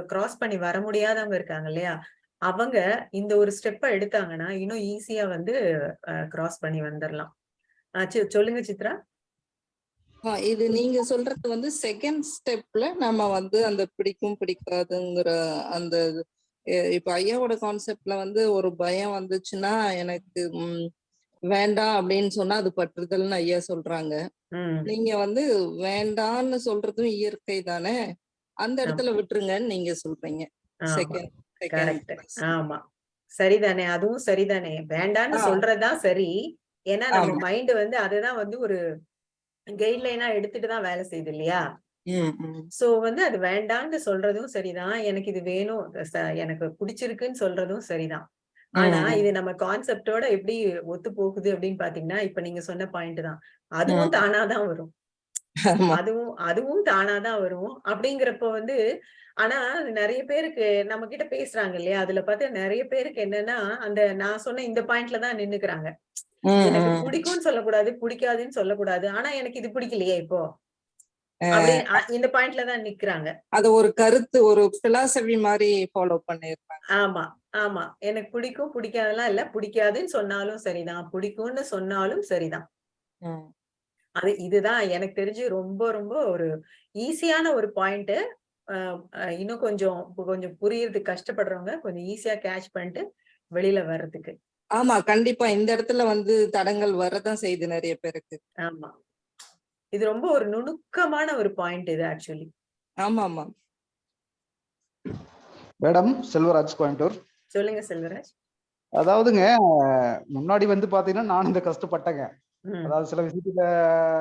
கிராஸ் பண்ணி வர முடியாதவங்க இருக்காங்க இல்லையா? அவங்க இந்த ஒரு ஸ்டெப்பை எடுத்தாங்கன்னா இன்னும் ஈஸியா வந்து கிராஸ் பண்ணி வந்துடலாம் சொல்லுங்க சித்ரா. இது நீங்க சொல்றது வந்து செகண்ட் ஸ்டெப்ல நம்ம வந்து அந்த பிடிக்கும் பிடிக்காதுங்கிற அந்த இப்ப ஐயாவோட கான்செப்ட்ல வந்து ஒரு பயம் வந்துச்சுன்னா எனக்கு வேண்டாம் அப்படின்னு சொன்னா அது பற்றுதல்னு ஐயா சொல்றாங்க. நீங்க வந்து வேண்டான்னு சொல்றதும் இயற்கை தானே? அந்த இடத்துல விட்டுருங்கன்னு நீங்க சொல்றீங்க. செகண்ட் கரெக்ட் ஆமா. சரிதானே? அதுவும் சரிதானே? வேண்டான்னு. சொல்றதுதான் சரி. ஏன்னா நம்ம. மைண்ட் வந்து அதுதான் வந்து ஒரு கைட்லைனா எடுத்துட்டு தான் வேலை செய்யுது இல்லையா? சோ வந்து அது வேண்டான்னு சொல்றதும் சரிதான். எனக்கு இது வேணும். எனக்கு பிடிச்சிருக்குன்னு சொல்றதும் சரிதான். ஆனா. இது நம்ம கான்செப்டோட எப்படி ஒத்து போகுது அப்படின்னு பாத்தீங்கன்னா இப்ப நீங்க சொன்ன பாயிண்ட் தான். அதுவும். தானாதான் வரும். அதுவும் அதுவும் தானாதான் வரும். அப்படிங்கிறப்ப வந்து ஆனா நிறைய பேருக்கு நம்ம கிட்ட பேசுறாங்க இல்லையா? அதுல பார்த்தா நிறைய பேருக்கு என்னன்னா அந்த நான் சொன்ன இந்த பாயிண்ட்ல தான் நின்னுக்கிறாங்க. எனக்கு. பிடிக்கும்னு சொல்லக்கூடாது பிடிக்காதுன்னு சொல்லக்கூடாது. ஆனா எனக்கு இது பிடிக்கலையே இப்போ. இந்த பாயிண்ட்ல தான் நிக்கிறாங்க. அது ஒரு கருத்து ஒரு பிலாசபி மாதிரி ஃபாலோ பண்ணிருப்பாங்க. ஆமா ஆமா. எனக்கு பிடிக்கும் பிடிக்காதெல்லாம் இல்ல. பிடிக்காதுன்னு சொன்னாலும் சரிதான். பிடிக்கும்னு சொன்னாலும் சரிதான். அது இதுதான். எனக்கு தெரிஞ்சு ரொம்ப ரொம்ப ஒரு ஈஸியான ஒரு பாயிண்ட் இன்னும் கொஞ்சம் இப்ப கொஞ்சம் புரியறதுக்கு கஷ்டப்படுறவங்க கொஞ்சம் ஈஸியா கேட்ச் பண்ணிட்டு வெளியில வர்றதுக்கு. ஆமா கண்டிப்பா. இந்த இடத்துல வந்து தடங்கள் வரதான் செய்யுது நிறைய பேருக்கு. ஆமா. இது ரொம்ப ஒரு நுணுக்கமான ஒரு பாயிண்ட் இது ஆக்சுவலி ஆமா ஆமா மேடம் செல்வராஜ் கோயம்புத்தூர். சொல்லுங்க செல்வராஜ். அதாவதுங்க முன்னாடி வந்து பாத்தீங்கன்னா நானும் இந்த கஷ்டப்பட்டேங்க. அதாவது சில விஷயத்துல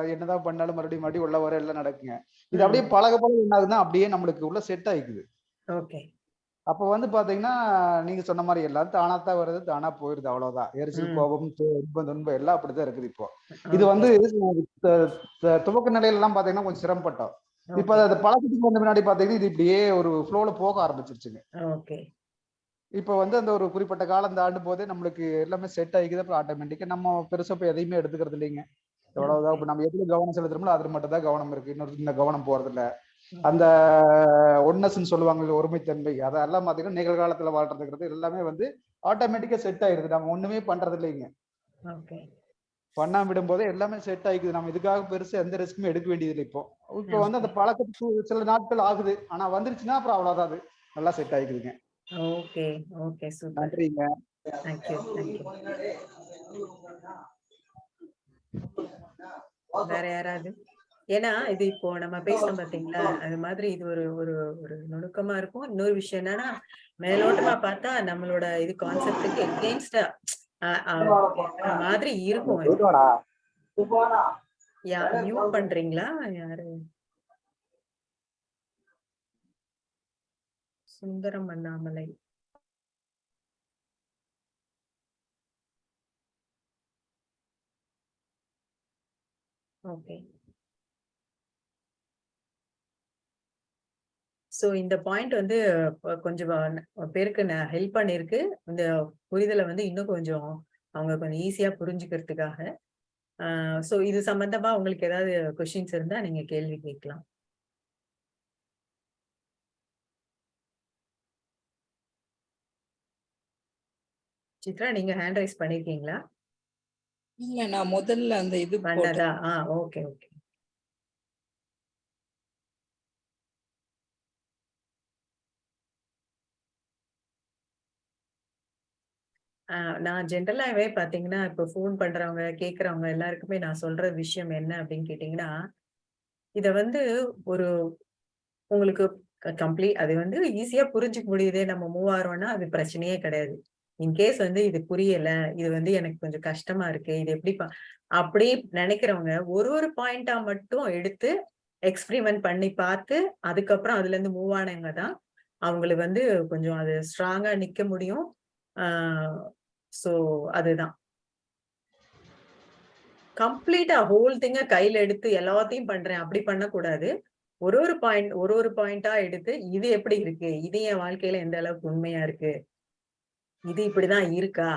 என்னதான் பண்ணாலும் மறுபடியும் மறுபடியும் உள்ள வர எல்லாம் நடக்குங்க. இது. அப்படியே பழக பழக என்ன ஆகுதுன்னா அப்படியே நம்மளுக்கு உள்ள செட் ஆயிக்குது. ஓகே. அப்ப வந்து பாத்தீங்கன்னா நீங்க சொன்ன மாதிரி எல்லாம் தானாத்தான் வருது தானா போயிருது அவ்வளவுதான். எரிச்சல். கோபம் து- இன்பம் துன்பம் எல்லாம் அப்படிதான் இருக்குது இப்போ. இது வந்து துவக்க நிலையில எல்லாம் பாத்தீங்கன்னா கொஞ்சம் சிரமப்பட்டோம். இப்ப அது பழக்கத்துக்கு வந்த முன்னாடி பாத்தீங்கன்னா இது இப்படியே ஒரு ஃப்ளோல போக ஆரம்பிச்சிருச்சுங்க. ஓகே. இப்ப வந்து அந்த ஒரு குறிப்பிட்ட காலம் தாண்டும் போதே நம்மளுக்கு எல்லாமே செட் ஆகிக்குது. அப்புறம் ஆட்டோமேட்டிக்கா நம்ம பெருசா போய் எதையுமே எடுத்துக்கிறது இல்லைங்க. எவ்வளவுதான் இப்ப நம்ம எதுல கவனம் செலுத்துறோமோ அதுல மட்டும் தான் கவனம் இருக்கு. இன்னொரு இந்த கவனம் போறது இல்ல அந்த ஒன்னஸ்ன்னு சொல்லுவாங்க ஒருமைத்தன்மை. அதெல்லாம் பாத்தீங்கன்னா நிகழ்காலத்துல வாழ்றதுங்கிறது எல்லாமே வந்து ஆட்டோமேட்டிக்கா செட் ஆயிருது. நம்ம ஒண்ணுமே பண்றது இல்லைங்க. பண்ணாம விடும்போதே எல்லாமே செட் ஆயிக்குது நம்ம இதுக்காக பெருசா எந்த ரிஸ்க்குமே எடுக்க வேண்டியது இல்லை இப்போ. இப்போ வந்து அந்த பழக்கத்துக்கு சில நாட்கள் ஆகுது. ஆனா வந்துருச்சுன்னா அப்புறம் அவ்வளவுதான் அது. நல்லா செட் ஆயிக்குதுங்க ஓகே ஓகே சூப்பர் நன்றிங்க. தேங்க்யூ தேங்க்யூ வேற யாராவது? ஏன்னா இது இப்போ நம்ம பேசணும் பாத்தீங்களா? அது மாதிரி இது ஒரு ஒரு ஒரு நுணுக்கமா இருக்கும். இன்னொரு விஷயம் என்னன்னா மேலோட்டமா பார்த்தா நம்மளோட இது கான்செப்டுக்கு எகெயின்ஸ்டா மாதிரி இருக்கும். யா மியூட் பண்றீங்களா? யாரு? சுந்தரம் அண்ணாமலை. ஓகே ஸோ இந்த பாயிண்ட் வந்து கொஞ்சம் பேருக்கு பேருக்கு ஹெல்ப் பண்ணிருக்கு. இந்த புரிதலை வந்து இன்னும் கொஞ்சம் அவங்க கொஞ்சம் ஈஸியாக புரிஞ்சுக்கிறதுக்காக. ஸோ இது சம்மந்தமாக உங்களுக்கு ஏதாவது கொஷின்ஸ் இருந்தால் நீங்கள் கேள்வி கேட்கலாம். சித்ரா நீங்க ஹேண்ட் ரைஸ் பண்ணிருக்கீங்களா? இல்ல நான் முதல்ல அந்த இது பண்ணதா? ஆ ஓகே ஓகே. நான் ஜென்ரலாவே பாத்தீங்கன்னா இப்ப ஃபோன் பண்றவங்க கேக்குறவங்க எல்லாருக்குமே நான் சொல்ற விஷயம் என்ன அப்படின்னு கேட்டீங்கன்னா இத வந்து ஒரு உங்களுக்கு கம்ப்ளீட் அது வந்து ஈஸியா புரிஞ்சுக்க முடியுது. நம்ம மூவ் ஆறோம்னா அது பிரச்சனையே கிடையாது. இன்கேஸ் வந்து இது புரியல இது வந்து எனக்கு கொஞ்சம் கஷ்டமா இருக்கு இது எப்படி ப- அப்படி நினைக்கிறவங்க ஒரு ஒரு பாயிண்டா மட்டும் எடுத்து எக்ஸ்பிரிமெண்ட் பண்ணி பார்த்து அதுக்கப்புறம் அதுல இருந்து மூவ் ஆனவங்க தான் அவங்களுக்கு வந்து கொஞ்சம் அது ஸ்ட்ராங்கா நிக்க முடியும். ஸோ சோ அதுதான். கம்ப்ளீட்டா ஹோல் திங்க கையில எடுத்து எல்லாத்தையும் பண்றேன் அப்படி பண்ணக்கூடாது. ஒரு ஒரு பாயிண்ட் ஒரு ஒரு பாயிண்டா எடுத்து இது எப்படி இருக்கு இது என் வாழ்க்கையில எந்த அளவுக்கு உண்மையா இருக்கு இது இப்படிதான் இருக்கா?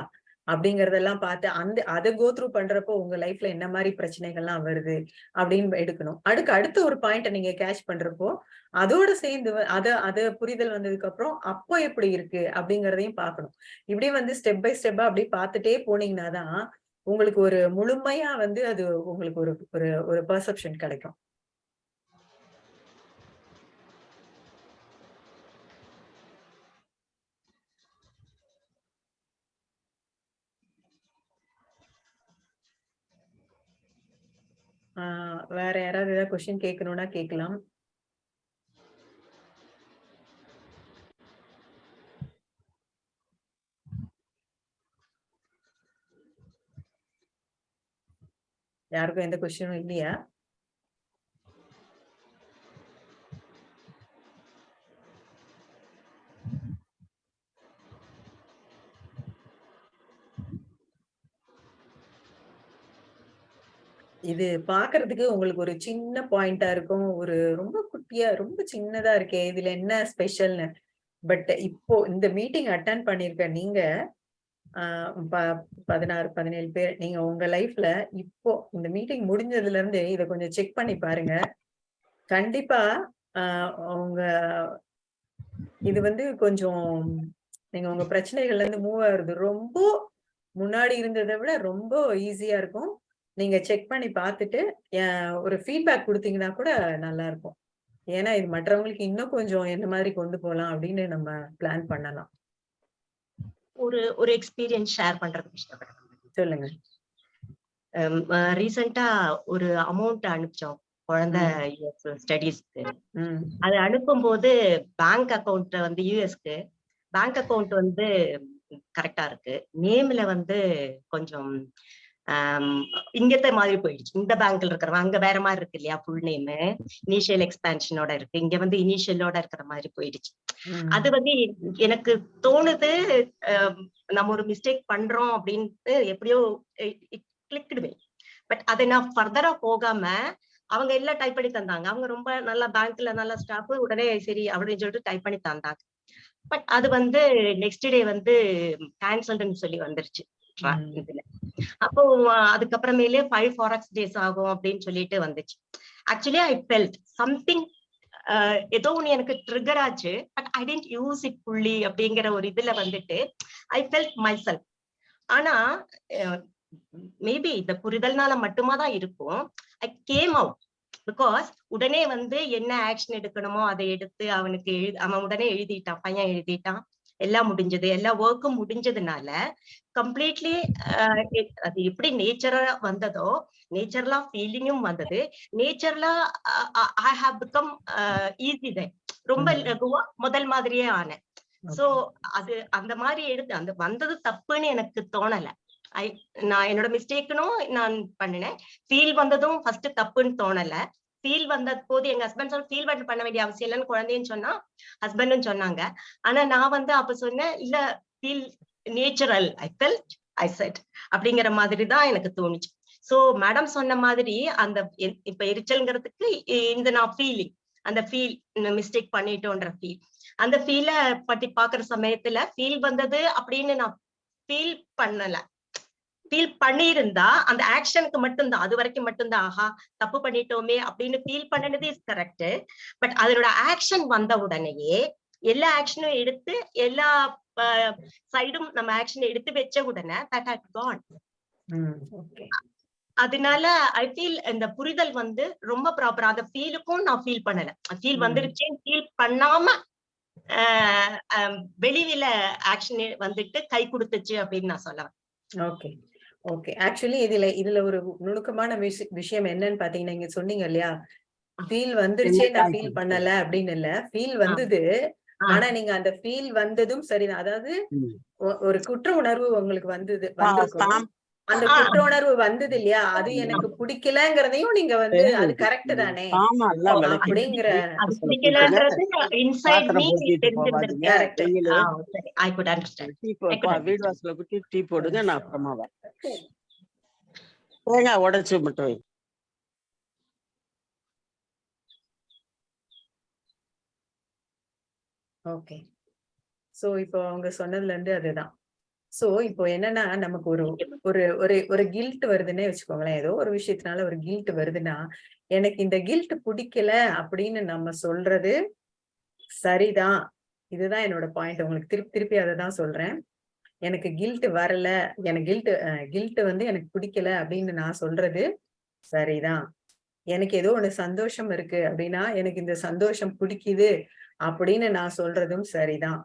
அப்படிங்கறதெல்லாம் பார்த்து அந்த அதை கோ த்ரூ பண்றப்போ உங்க லைஃப்ல என்ன மாதிரி பிரச்சனைகள்லாம் வருது அப்படின்னு எடுக்கணும். அடுக்கு அடுத்த ஒரு பாயிண்ட நீங்க கேட்ச் பண்றப்போ அதோட சேர்ந்து அதை அத புரிதல் வந்ததுக்கு அப்புறம் அப்போ எப்படி இருக்கு அப்படிங்கறதையும் பார்க்கணும். இப்படி வந்து ஸ்டெப் பை ஸ்டெப்பா அப்படி பார்த்துட்டே போனீங்கன்னா தான் உங்களுக்கு ஒரு முழுமையா வந்து அது உங்களுக்கு ஒரு ஒரு ஒரு பெர்செப்ஷன் கிடைக்கும் ஆஹ் வேற யாராவது ஏதாவது கொஸ்டின் கேட்கணும்னா கேட்கலாம் யாருக்கும் எந்த கொஸ்டினும் இல்லையா? இது பாக்குறதுக்கு உங்களுக்கு ஒரு சின்ன பாயிண்டா இருக்கும். ஒரு ரொம்ப குட்டியா ரொம்ப சின்னதா இருக்கே இதுல என்ன ஸ்பெஷல்னு பட் இப்போ இந்த மீட்டிங் அட்டன் பண்ணிருக்க நீங்க ப- பதினாறு பதினேழு பேர் நீங்க உங்க லைஃப்ல இப்போ இந்த மீட்டிங் முடிஞ்சதுல இருந்து இதை கொஞ்சம் செக் பண்ணி பாருங்க. கண்டிப்பா உங்க இது வந்து கொஞ்சம் நீங்க உங்க பிரச்சனைகள்ல இருந்து மூவ் ஆகுறது ரொம்ப முன்னாடி இருந்ததை விட ரொம்ப ஈஸியா இருக்கும். நீங்க செக் பண்ணி பார்த்துட்டு ஒரு ஃபீட்பேக் கொடுத்தீங்கன்னா கூட நல்லா இருக்கும் ஏன்னா இது மற்றவங்களுக்கு இன்னும் கொஞ்சம் என்ன மாதிரி கொண்டு போகலாம் அப்படின்னு நம்ம பிளான் பண்ணலாம். ஒரு ஒரு எக்ஸ்பீரியன்ஸ் ஷேர் பண்றதுக்கு இஷ்டப்படுறேன் சொல்லுங்க. ரீசெண்டா ஒரு அமௌண்ட் அனுப்பிச்சோம். குழந்தை யூஎஸ் ஸ்டடீஸ்க்கு அது அனுப்பும்போது பேங்க் அக்கவுண்ட் வந்து யூஎஸ்க்கு பேங்க் அக்கவுண்ட் வந்து கரெக்டா இருக்கு. நேம்ல வந்து கொஞ்சம் இங்கத்த மாதிரி போயிடுச்சு. இந்த பேங்க்ல இருக்கிறவங்க அங்க வேற மாதிரி இருக்கு இல்லையா ஃபுல் நேம் இனிஷியல் எக்ஸ்பான்ஷனோட இருக்கு. இங்க வந்து இனிஷியலோட இருக்கிற மாதிரி போயிடுச்சு. அது வந்து எனக்கு தோணுது நம்ம ஒரு மிஸ்டேக் பண்றோம் அப்படின்ட்டு எப்படியோ கிளிக்கிடுவே பட் அதை நான் ஃபர்தரா போகாம அவங்க எல்லாம் டைப் பண்ணி தந்தாங்க. அவங்க ரொம்ப நல்லா பேங்க்ல நல்ல ஸ்டாஃப் உடனே சரி அப்படின்னு சொல்லிட்டு டைப் பண்ணி தந்தாங்க. பட் அது வந்து நெக்ஸ்ட் டே வந்து கேன்சல்டுன்னு சொல்லி வந்துருச்சு. இதுல. அப்போ அதுக்கப்புறமேலே ஃபைவ் ஃபாரக்ஸ் டேஸ் ஆகும் அப்படின்னு சொல்லிட்டு வந்துச்சு. ஆக்சுவலி ஐ ஃபெல்ட் சம்திங் ஏதோ ஒன்று எனக்கு ட்ரிகர் ஆச்சு but I didn't use it புள்ளி அப்படிங்கிற ஒரு இதுல வந்துட்டு ஐ ஃபெல்ட் மை செல்ஃப் ஆனா மேபி இந்த புரிதல்னால மட்டுமா தான் இருக்கும். ஐ கேம் அவுட் பிகாஸ் உடனே வந்து என்ன ஆக்ஷன் எடுக்கணுமோ அதை எடுத்து அவனுக்கு எழு அவன் உடனே எழுதிட்டான் பையன் எழுதிட்டான். எல்லாம் முடிஞ்சது எல்லா ஒர்க்கும் முடிஞ்சதுனால கம்ப்ளீட்லி அது எப்படி நேச்சரா வந்ததோ நேச்சர்லா ஃபீலிங்கும் வந்தது. நேச்சர்லா I have become easy they ரொம்ப. லகுவா முதல் மாதிரியே ஆனேன். சோ அது அந்த மாதிரி எடுத்து அந்த வந்தது தப்புன்னு எனக்கு தோணல. ஐ நான் என்னோட மிஸ்டேக்குனும் நான் பண்ணினேன். ஃபீல் வந்ததும் ஃபர்ஸ்ட் தப்புன்னு தோணல. ஃபீல் வந்த போது எங்க ஹஸ்பண்ட் சொல்ல ஃபீல் பண்ண வேண்டிய அவசியம் இல்லைன்னு குழந்தைன்னு சொன்னா ஹஸ்பண்டும் சொன்னாங்க. ஆனா நான் வந்து அப்ப சொன்னேன் இல்ல feel natural I felt I set அப்படிங்கிற மாதிரி தான் எனக்கு தோணுச்சு. சோ மேடம் சொன்ன மாதிரி அந்த இப்ப எரிச்சல்ங்கிறதுக்கு இந்த நான் ஃபீலிங் அந்த ஃபீல் மிஸ்டேக் பண்ணிட்டோன்ற ஃபீல் அந்த ஃபீல பத்தி பாக்குற சமயத்துல ஃபீல் வந்தது அப்படின்னு நான் ஃபீல் பண்ணல. ஃபீல் பண்ணியிருந்தா அந்த ஆக்ஷனுக்கு மட்டும்தான் அது வரைக்கும் மட்டும்தான் ஆஹா தப்பு பண்ணிட்டோமே அப்படின்னு ஃபீல் பண்ணினது இஸ் கரெக்ட் பட் அதனோட ஆக்ஷன் வந்த உடனேயே எல்லா ஆக்ஷனும் எடுத்து எல்லா சைடும் நம்ம ஆக்ஷன் எடுத்து வச்ச உடனே தட் ஹட் கான் அதனால ஐ ஃபீல் இந்த புரிதல் வந்து ரொம்ப ப்ராப்பரா அந்த ஃபீலுக்கும் நான் ஃபீல் பண்ணல. ஃபீல். வந்துருச்சேன்னு ஃபீல் பண்ணாம வெளியில ஆக்ஷன் வந்துட்டு கை கொடுத்துச்சு அப்படின்னு நான் சொல்ல வரேன். ஓகே ஓகே ஆக்சுவலி இதுல இதுல ஒரு நுணுக்கமான விஷ- விஷயம் என்னன்னு பாத்தீங்கன்னா நீங்க சொன்னீங்க இல்லையா? ஃபீல் வந்துருச்சே நான் ஃபீல் பண்ணல அப்படின்னு இல்ல. ஃபீல் வந்தது. ஆனா நீங்க அந்த ஃபீல் வந்ததும் சரிதான் அதாவது ஒரு குற்ற உணர்வு உங்களுக்கு வந்தது அந்த. குற்ற உணர்வு வந்தது இல்லையா அது எனக்கு பிடிக்கலங்கிறதையும் நீங்க வந்து அது கரெக்ட் தானே? அப்படிங்கிற வீடு. வாசல குட்டி டீ போடுங்க நான் அப்புறமா வரேன். தேங்காய் உடைச்சு மட்டும். ஓகே. சோ இப்போ அவங்க சொன்னதுல இருந்து அதுதான். சோ இப்போ என்னன்னா நமக்கு ஒரு ஒரு ஒரு ஒரு கில்ட் வருதுன்னே வச்சுக்கோங்களேன். ஏதோ ஒரு விஷயத்தினால ஒரு கில்ட் வருதுன்னா எனக்கு இந்த கில்ட் பிடிக்கல அப்படின்னு நம்ம சொல்றது சரிதான். இதுதான் என்னோட பாயிண்ட் உங்களுக்கு திருப்பி திருப்பி அதை தான் சொல்றேன். எனக்கு கில்ட் வரல. எனக்கு கில்ட் கில்ட் வந்து எனக்கு பிடிக்கல அப்படின்னு நான் சொல்றது சரிதான். எனக்கு ஏதோ ஒண்ணு சந்தோஷம் இருக்கு அப்படின்னா எனக்கு இந்த சந்தோஷம் பிடிக்குது அப்படின்னு நான் சொல்றதும் சரிதான்.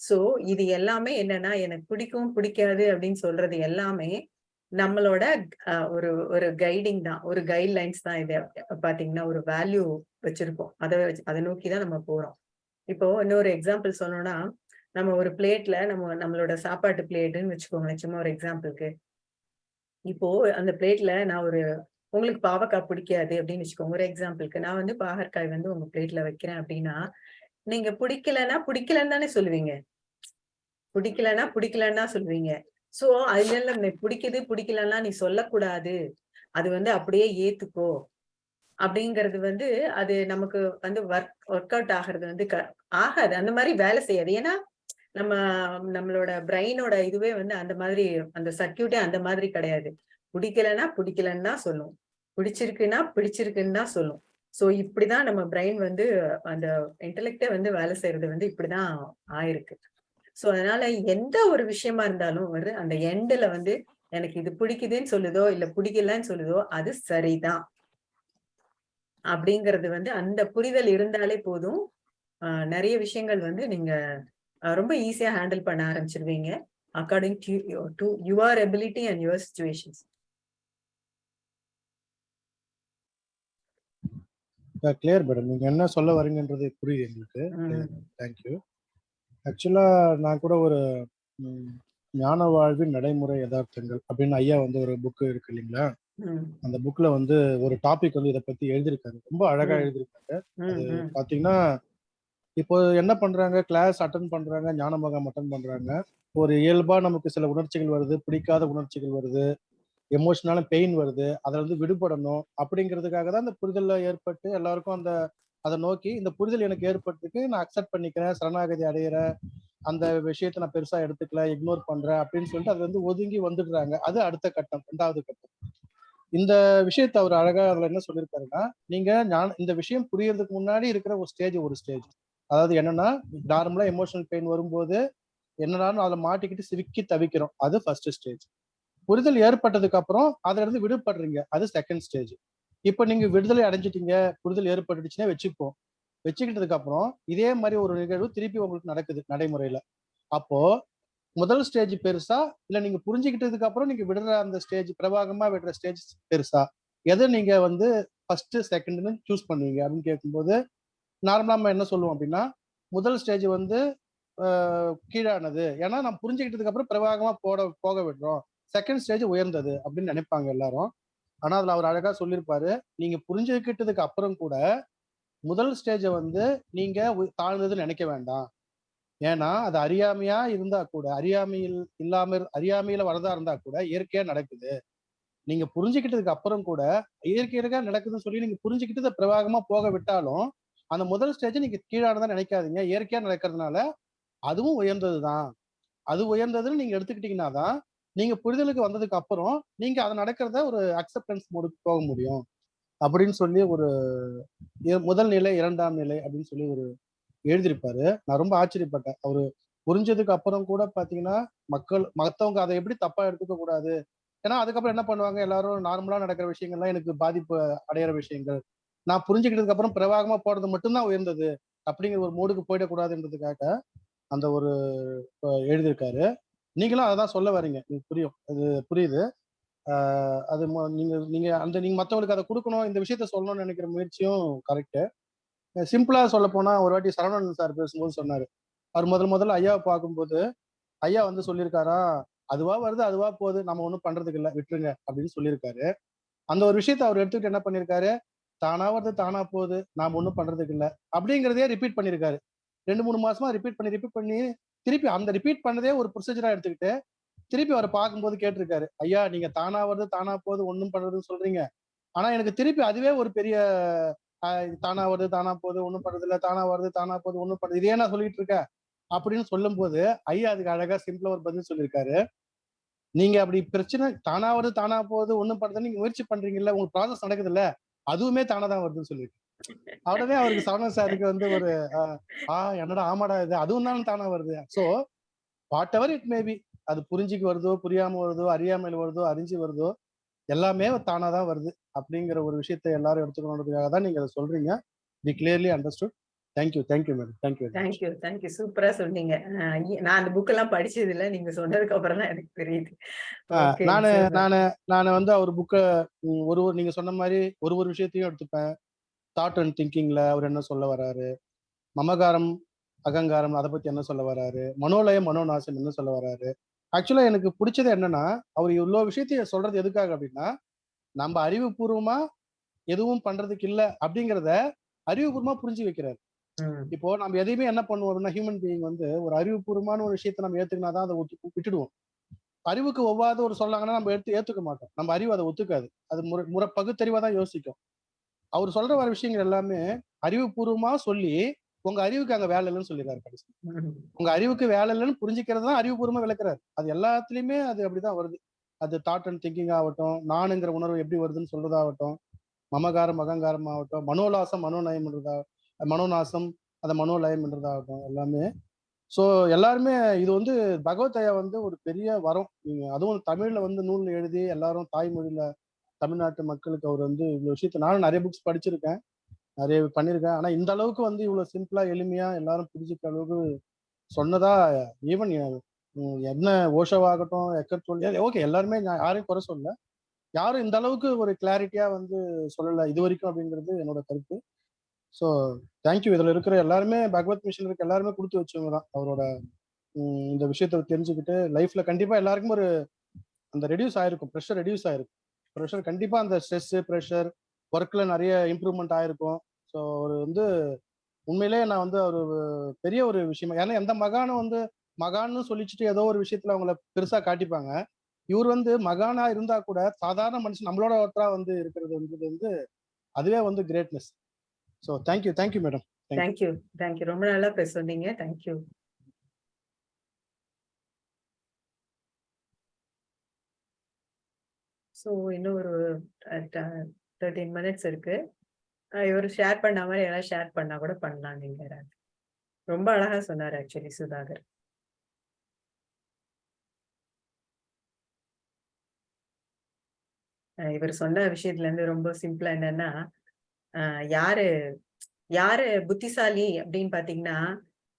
சோ இது எல்லாமே என்னன்னா எனக்கு பிடிக்கும் பிடிக்காது அப்படின்னு சொல்றது எல்லாமே நம்மளோட அஹ், ஒரு ஒரு கைடிங் தான். ஒரு கைட்லைன்ஸ் தான் இது. பாத்தீங்கன்னா ஒரு வேல்யூ வச்சிருக்கோம் அதை வச்சு அதை நோக்கி தான் நம்ம போறோம். இப்போ இன்னொரு எக்ஸாம்பிள் சொல்லணும்னா நம்ம ஒரு பிளேட்ல நம்ம நம்மளோட சாப்பாட்டு பிளேட்டுன்னு வச்சுக்கோங்களேன். சும்மா ஒரு எக்ஸாம்பிளுக்கு இப்போ அந்த பிளேட்ல நான் ஒரு உங்களுக்கு பாவக்காய் பிடிக்காது அப்படின்னு வச்சுக்கோங்க. ஒரு எக்ஸாம்பிளுக்கு நான் வந்து பாகற்காய் வந்து உங்க பிளேட்ல வைக்கிறேன் அப்படின்னா நீங்க பிடிக்கலன்னா பிடிக்கலன்னு தானே சொல்லுவீங்க. பிடிக்கலன்னா பிடிக்கலன்னா சொல்லுவீங்க. சோ அதுல இல்ல நீ பிடிக்குது பிடிக்கலன்னா நீ சொல்லக்கூடாது. அது வந்து அப்படியே ஏத்துக்கோ. அப்படிங்கிறது வந்து அது நமக்கு வந்து ஒர்க் ஒர்க் அவுட் ஆகிறது வந்து க- ஆகாது. அந்த மாதிரி வேலை செய்யாது. ஏன்னா நம்ம நம்மளோட பிரெயினோட இதுவே வந்து அந்த மாதிரி அந்த சர்க்கியூட்டே அந்த மாதிரி கிடையாது. பிடிக்கலன்னா பிடிக்கலன்னு தான் சொல்லும். பிடிச்சிருக்குன்னா பிடிச்சிருக்குன்னு தான் சொல்லும். சோ இப்படிதான் நம்ம பிரெயின் வந்து அந்த இன்டலெக்டே வந்து வேலை செய்யறது வந்து இப்படிதான் ஆயிருக்கு. சோ அதனால எந்த ஒரு விஷயமா இருந்தாலும் வந்து அந்த எண்ட்ல வந்து எனக்கு இது பிடிக்குதுன்னு சொல்லுதோ இல்ல பிடிக்கலன்னு சொல்லுதோ அது சரிதான். அப்படிங்கிறது வந்து அந்த புரிதல் இருந்தாலே போதும். நிறைய விஷயங்கள் வந்து நீங்க ரொம்ப ஈஸியா ஹேண்டில் பண்ண ஆரம்பிச்சிருவீங்க. According to your ability and your situations clear madam நீங்க என்ன சொல்ல வரீங்கன்றது புரியுது எங்களுக்கு. தேங்க்யூ ஆக்சுவலா நான் கூட ஒரு ஞான வாழ்வின் நடைமுறை யதார்த்தங்கள் அப்படின்னு ஐயா வந்து ஒரு புக்கு இருக்கு இல்லைங்களா? அந்த புக்ல வந்து ஒரு டாபிக் வந்து இதை பத்தி எழுதியிருக்காரு ரொம்ப அழகா அது பாத்தீங்கன்னா இப்போ என்ன பண்றாங்க? கிளாஸ் அட்டன் பண்றாங்க ஞான மகம் அட்டன் பண்றாங்க. ஒரு இயல்பா நமக்கு சில உணர்ச்சிகள் வருது பிடிக்காத உணர்ச்சிகள் வருது. எமோஷனால பெயின் வருது அதுல இருந்து விடுபடணும் அப்படிங்கிறதுக்காக தான் அந்த புரிதல்ல ஏற்பட்டு எல்லாருக்கும் அந்த அதை நோக்கி இந்த புரிதல் எனக்கு ஏற்பட்டிருக்கு நான் அக்செப்ட் பண்ணிக்கிறேன் சரணாகதி அடையிறேன் அந்த விஷயத்தை நான் பெருசா எடுத்துக்கல இக்னோர் பண்றேன் அப்படின்னு சொல்லிட்டு அதுல இருந்து ஒதுங்கி வந்துடுறாங்க. அது அடுத்த கட்டம் ரெண்டாவது கட்டம். இந்த விஷயத்தை அவர் அழகா அதுல என்ன சொல்லியிருக்காருன்னா நீங்க நான் இந்த விஷயம் புரியறதுக்கு முன்னாடி இருக்கிற ஒரு ஸ்டேஜ் ஒரு ஸ்டேஜ் அதாவது என்னன்னா நார்மலா எமோஷனல் பெயின் வரும்போது என்னடான்னு அதுல மாட்டிக்கிட்டு சிரிக்கி தவிக்கிறோம். அது ஃபர்ஸ்ட் ஸ்டேஜ் புரிதல் ஏற்பட்டதுக்கு அப்புறம் அதுல இருந்து விடுபடுறீங்க. அது செகண்ட் ஸ்டேஜ் இப்ப நீங்க விடுதலை அடைஞ்சிட்டீங்க புரிதல் ஏற்பட்டுச்சுன்னா வச்சுப்போம் வச்சுக்கிட்டதுக்கு அப்புறம் இதே மாதிரி ஒரு நிகழ்வு திருப்பி உங்களுக்கு நடக்குது நடைமுறையில. அப்போ முதல் ஸ்டேஜ் பெருசா? இல்ல நீங்க புரிஞ்சுக்கிட்டதுக்கு அப்புறம் நீங்க விடுற அந்த ஸ்டேஜ் பிரவாகமா விடுற ஸ்டேஜ் பெருசா? எதை நீங்க வந்து ஃபர்ஸ்ட் செகண்ட்னு சூஸ் பண்ணுவீங்க அப்படின்னு கேட்கும்போது நார்மலா நம்ம என்ன சொல்லுவோம் அப்படின்னா முதல் ஸ்டேஜ் வந்து கீழானது. ஏன்னா நம்ம புரிஞ்சுக்கிட்டதுக்கு அப்புறம் பிரவாகமா போட போக விடுறோம். செகண்ட் ஸ்டேஜ் உயர்ந்தது அப்படின்னு நினைப்பாங்க எல்லாரும். ஆனா அதுல அவர் அழகா சொல்லியிருப்பாரு நீங்க புரிஞ்சுக்கிட்டதுக்கு அப்புறம் கூட முதல் ஸ்டேஜை வந்து நீங்க தாழ்ந்ததுன்னு நினைக்க வேண்டாம். ஏன்னா அது அறியாமையா இருந்தா கூட அறியாமையில் இல்லாம அறியாமையில வரதா இருந்தா கூட இயற்கையா நடக்குது. நீங்க புரிஞ்சுக்கிட்டதுக்கு அப்புறம் கூட இயற்கையா நடக்குதுன்னு சொல்லி நீங்க புரிஞ்சுக்கிட்டு பிரவாகமா போக விட்டாலும் அந்த முதல் ஸ்டேஜ் நீங்க கீழானதா நினைக்காதீங்க. இயற்கையா நடக்கிறதுனால அதுவும் உயர்ந்ததுதான். அது உயர்ந்ததுன்னு நீங்க எடுத்துக்கிட்டீங்கன்னா தான் நீங்க புரிதலுக்கு வந்ததுக்கு அப்புறம் நீங்க அதை நடக்கிறத ஒரு அக்செப்டன்ஸ் மோடுக்கு போக முடியும். அப்படின்னு சொல்லி ஒரு இ- முதல் நிலை இரண்டாம் நிலை அப்படின்னு சொல்லி ஒரு எழுதியிருப்பாரு. நான் ரொம்ப ஆச்சரியப்பட்டேன். அவரு புரிஞ்சதுக்கு அப்புறம் கூட பாத்தீங்கன்னா மக்கள் மத்தவங்க அதை எப்படி தப்பா எடுத்துக்க கூடாது? ஏன்னா அதுக்கப்புறம் என்ன பண்ணுவாங்க? எல்லாரும் நார்மலா நடக்கிற விஷயங்கள்லாம் எனக்கு பாதிப்பு அடையிற விஷயங்கள். நான் புரிஞ்சுக்கிட்டதுக்கு அப்புறம் பிரவாகமா போறது மட்டும்தான் உயர்ந்தது. அப்படிங்கிற ஒரு மூடுக்கு போயிடக்கூடாதுன்றதுக்காக அந்த ஒரு எழுதியிருக்காரு. நீங்களும் அதை தான் சொல்ல வரீங்க புரியும். அது புரியுது. அது ம- நீங்க நீங்க அந்த நீங்க மற்றவங்களுக்கு அதை கொடுக்கணும் இந்த விஷயத்த சொல்லணும்னு நினைக்கிற முயற்சியும் கரெக்டு சிம்பிளா சொல்ல போனா ஒரு வாட்டி சரவணன் சார் பேசும்போது சொன்னாரு. அவர் முதல் முதல்ல ஐயாவை பார்க்கும்போது ஐயா வந்து சொல்லியிருக்காரா? அதுவா வருது அதுவா போகுது. நம்ம ஒன்றும் பண்றதுக்கு இல்லை விட்டுருங்க அப்படின்னு சொல்லியிருக்காரு. அந்த ஒரு விஷயத்த அவர் எடுத்துக்கிட்டு என்ன பண்ணியிருக்காரு? தானா வருது தானா போகுது. நாம ஒன்றும் பண்றதுக்கு இல்லை அப்படிங்கிறதே ரிப்பீட் பண்ணியிருக்காரு. ரெண்டு மூணு மாசமா ரிப்பீட் பண்ணி ரிப்பீட் பண்ணி திருப்பி அந்த ரிப்பீட் பண்ணதே ஒரு ப்ரொசீஜரா எடுத்துக்கிட்டு திருப்பி அவரை பார்க்கும்போது கேட்டிருக்காரு. ஐயா நீங்க தானா வருது தானா போகுது ஒன்றும் பண்றதுன்னு சொல்றீங்க. ஆனா எனக்கு திருப்பி அதுவே ஒரு பெரிய தானா வருது தானா போகுது ஒன்றும் பண்றது இல்லை தானா வருது தானா போகுது ஒன்றும் பண்றது இதே நான் சொல்லிட்டு இருக்கேன் அப்படின்னு சொல்லும்போது ஐயா அதுக்கு அழகா சிம்பிளா ஒரு பதில் சொல்லியிருக்காரு. நீங்க அப்படி பிரச்சனை தானா வருது தானா போகுது ஒண்ணும் பண்றது நீங்க முயற்சி பண்றீங்கல்ல உங்களுக்கு ப்ராசஸ் நடக்குதுல்ல அதுவுமே தானா தான் வருதுன்னு சொல்லியிருக்கேன் உடனே அவருக்கு சரவணன் சாருக்கு வந்து ஒரு ஆ என்னடா ஆமாடா இது? அதுவும் தான் தானா வருது. So whatever it maybe அது புரிஞ்சுக்கு வருதோ புரியாம வருதோ அறியாமையில் வருதோ அறிஞ்சு வருதோ எல்லாமே தானா தான் வருது. அப்படிங்கிற ஒரு விஷயத்தை எல்லாரும் எடுத்துக்கணுன்றதுக்காக தான் நீங்க அதை சொல்றீங்க. We clearly understood thank you thank you madam thank you thank you thank you சூப்பரா சொன்னீங்க. நான் அந்த புக் எல்லாம் படிச்சது இல்ல. நீங்க சொன்னதுக்கு அப்புறம் தான் எனக்கு தெரியுது. நானு நானு நானு வந்து அவர் புக்கை ஒரு ஒரு நீங்க சொன்ன மாதிரி ஒரு ஒரு விஷயத்தையும் எடுத்துப்பேன். தாட் அண்ட் திங்கிங்ல அவர் என்ன சொல்ல வராரு? மமகாரம் அகங்காரம் அதை பத்தி என்ன சொல்ல வராரு? மனோலயம் மனோநாசம் என்ன சொல்ல வராரு? ஆக்சுவலா எனக்கு பிடிச்சது என்னன்னா அவர் இவ்வளோ விஷயத்தையும் சொல்றது எதுக்காக அப்படின்னா நம்ம அறிவுபூர்வமா எதுவும் பண்றதுக்கு இல்ல அப்படிங்கிறத அறிவுபூர்வமா புரிஞ்சு வைக்கிறாரு. இப்போ நம்ம எதையுமே என்ன பண்ணுவோம் அப்படின்னா ஹியூமன் பீயிங் வந்து ஒரு அறிவுபூர்வமான ஒரு விஷயத்தை நம்ம ஏத்துக்கினா தான் அதை ஒத்து விட்டுடுவோம். அறிவுக்கு ஒவ்வாத ஒரு சொல்லாங்கன்னா நம்ம எடுத்து ஏத்துக்க மாட்டோம். நம்ம அறிவு அதை ஒத்துக்காது. அது முறை முறை பகுத்தறிவா தான் யோசிக்கும். அவர் சொல்ற வர விஷயங்கள் எல்லாமே அறிவுபூர்வமா சொல்லி உங்க அறிவுக்கு அங்க வேலை இல்லைன்னு சொல்லிடுறாரு கடைசி. உங்க அறிவுக்கு வேலை இல்லைன்னு புரிஞ்சுக்கிறது தான் அறிவுபூர்வமா விளக்குறாரு. அது எல்லாத்துலயுமே அது அப்படிதான் வருது. அது தாட் அண்ட் திங்கிங் ஆகட்டும் நானுங்கிற உணர்வு எப்படி வருதுன்னு சொல்றதாகட்டும் மமகாரம் அகங்காரம் ஆகட்டும் மனோலாசம் மனோநயம்ன்றதா மனோநாசம் அந்த மனோலயம்ன்றதாகட்டும் எல்லாமே. ஸோ எல்லாருமே இது வந்து பகவத்தையா வந்து ஒரு பெரிய வரம். நீங்க அதுவும் தமிழ்ல வந்து நூல் எழுதி எல்லாரும் தாய்மொழியில தமிழ்நாட்டு மக்களுக்கு அவர் வந்து இவ்வளவு விஷயத்த நானும் நிறைய புக்ஸ் படிச்சிருக்கேன். நிறைய பண்ணியிருக்கேன் ஆனா இந்த அளவுக்கு வந்து இவ்வளவு சிம்பிளா எளிமையா எல்லாரும் புரிஞ்சுக்கிற அளவுக்கு சொன்னதா ஈவன் என்ன ஓஷோவாகட்டும் எக்கர் சொல்லி ஓகே எல்லாருமே நான் யாரையும் குறை சொல்ல யாரும் இந்த அளவுக்கு ஒரு கிளாரிட்டியா வந்து சொல்லல இது வரைக்கும் அப்படிங்கிறது என்னோட கருத்து. ஸோ தேங்க்யூ இதில் இருக்கிற எல்லாருமே பகவத் மிஷன் இருக்க எல்லாருமே கொடுத்து வச்சவங்க தான் அவரோட இந்த விஷயத்த தெரிஞ்சுக்கிட்டு லைஃப்ல கண்டிப்பா எல்லாருக்கும் ஒரு அந்த ரெடியூஸ் ஆயிருக்கும் ப்ரெஷர் ரெடியூஸ் ஆயிருக்கும். ப்ரெஷர் கண்டிப்பாக அந்த ஸ்ட்ரெஸ் ப்ரெஷர் ஒர்க்ல நிறைய இம்ப்ரூவ்மெண்ட் ஆயிருக்கும். ஸோ அவர் வந்து உண்மையிலேயே நான் வந்து ஒரு பெரிய ஒரு விஷயம் ஏன்னா எந்த மகானும் வந்து மகான்னு சொல்லிச்சுட்டு ஏதோ ஒரு விஷயத்துல அவங்கள பெருசா காட்டிப்பாங்க. இவர் வந்து மகானா இருந்தா கூட சாதாரண மனுஷன் நம்மளோட ஒருத்தரா வந்து இருக்கிறது வந்து அதுவே வந்து greatness so thank you thank you madam thank you thank you ரொம்ப நல்லா பேச சொன்னீங்க தேங்க்யூ ஸோ இன்னும் ஒரு தேர்ட்டீன் மினிட்ஸ் இருக்கு. இவர் ஷேர் பண்ண மாதிரி யாராவது ஷேர் பண்ணா கூட பண்ணலாம் நீங்க யாராவது. ரொம்ப அழகா சொன்னார் ஆக்சுவலி சுதாகர். இவர் சொன்ன விஷயத்துல இருந்து ரொம்ப சிம்பிளா என்னன்னா யாரு யாரு புத்திசாலி அப்படின்னு பாத்தீங்கன்னா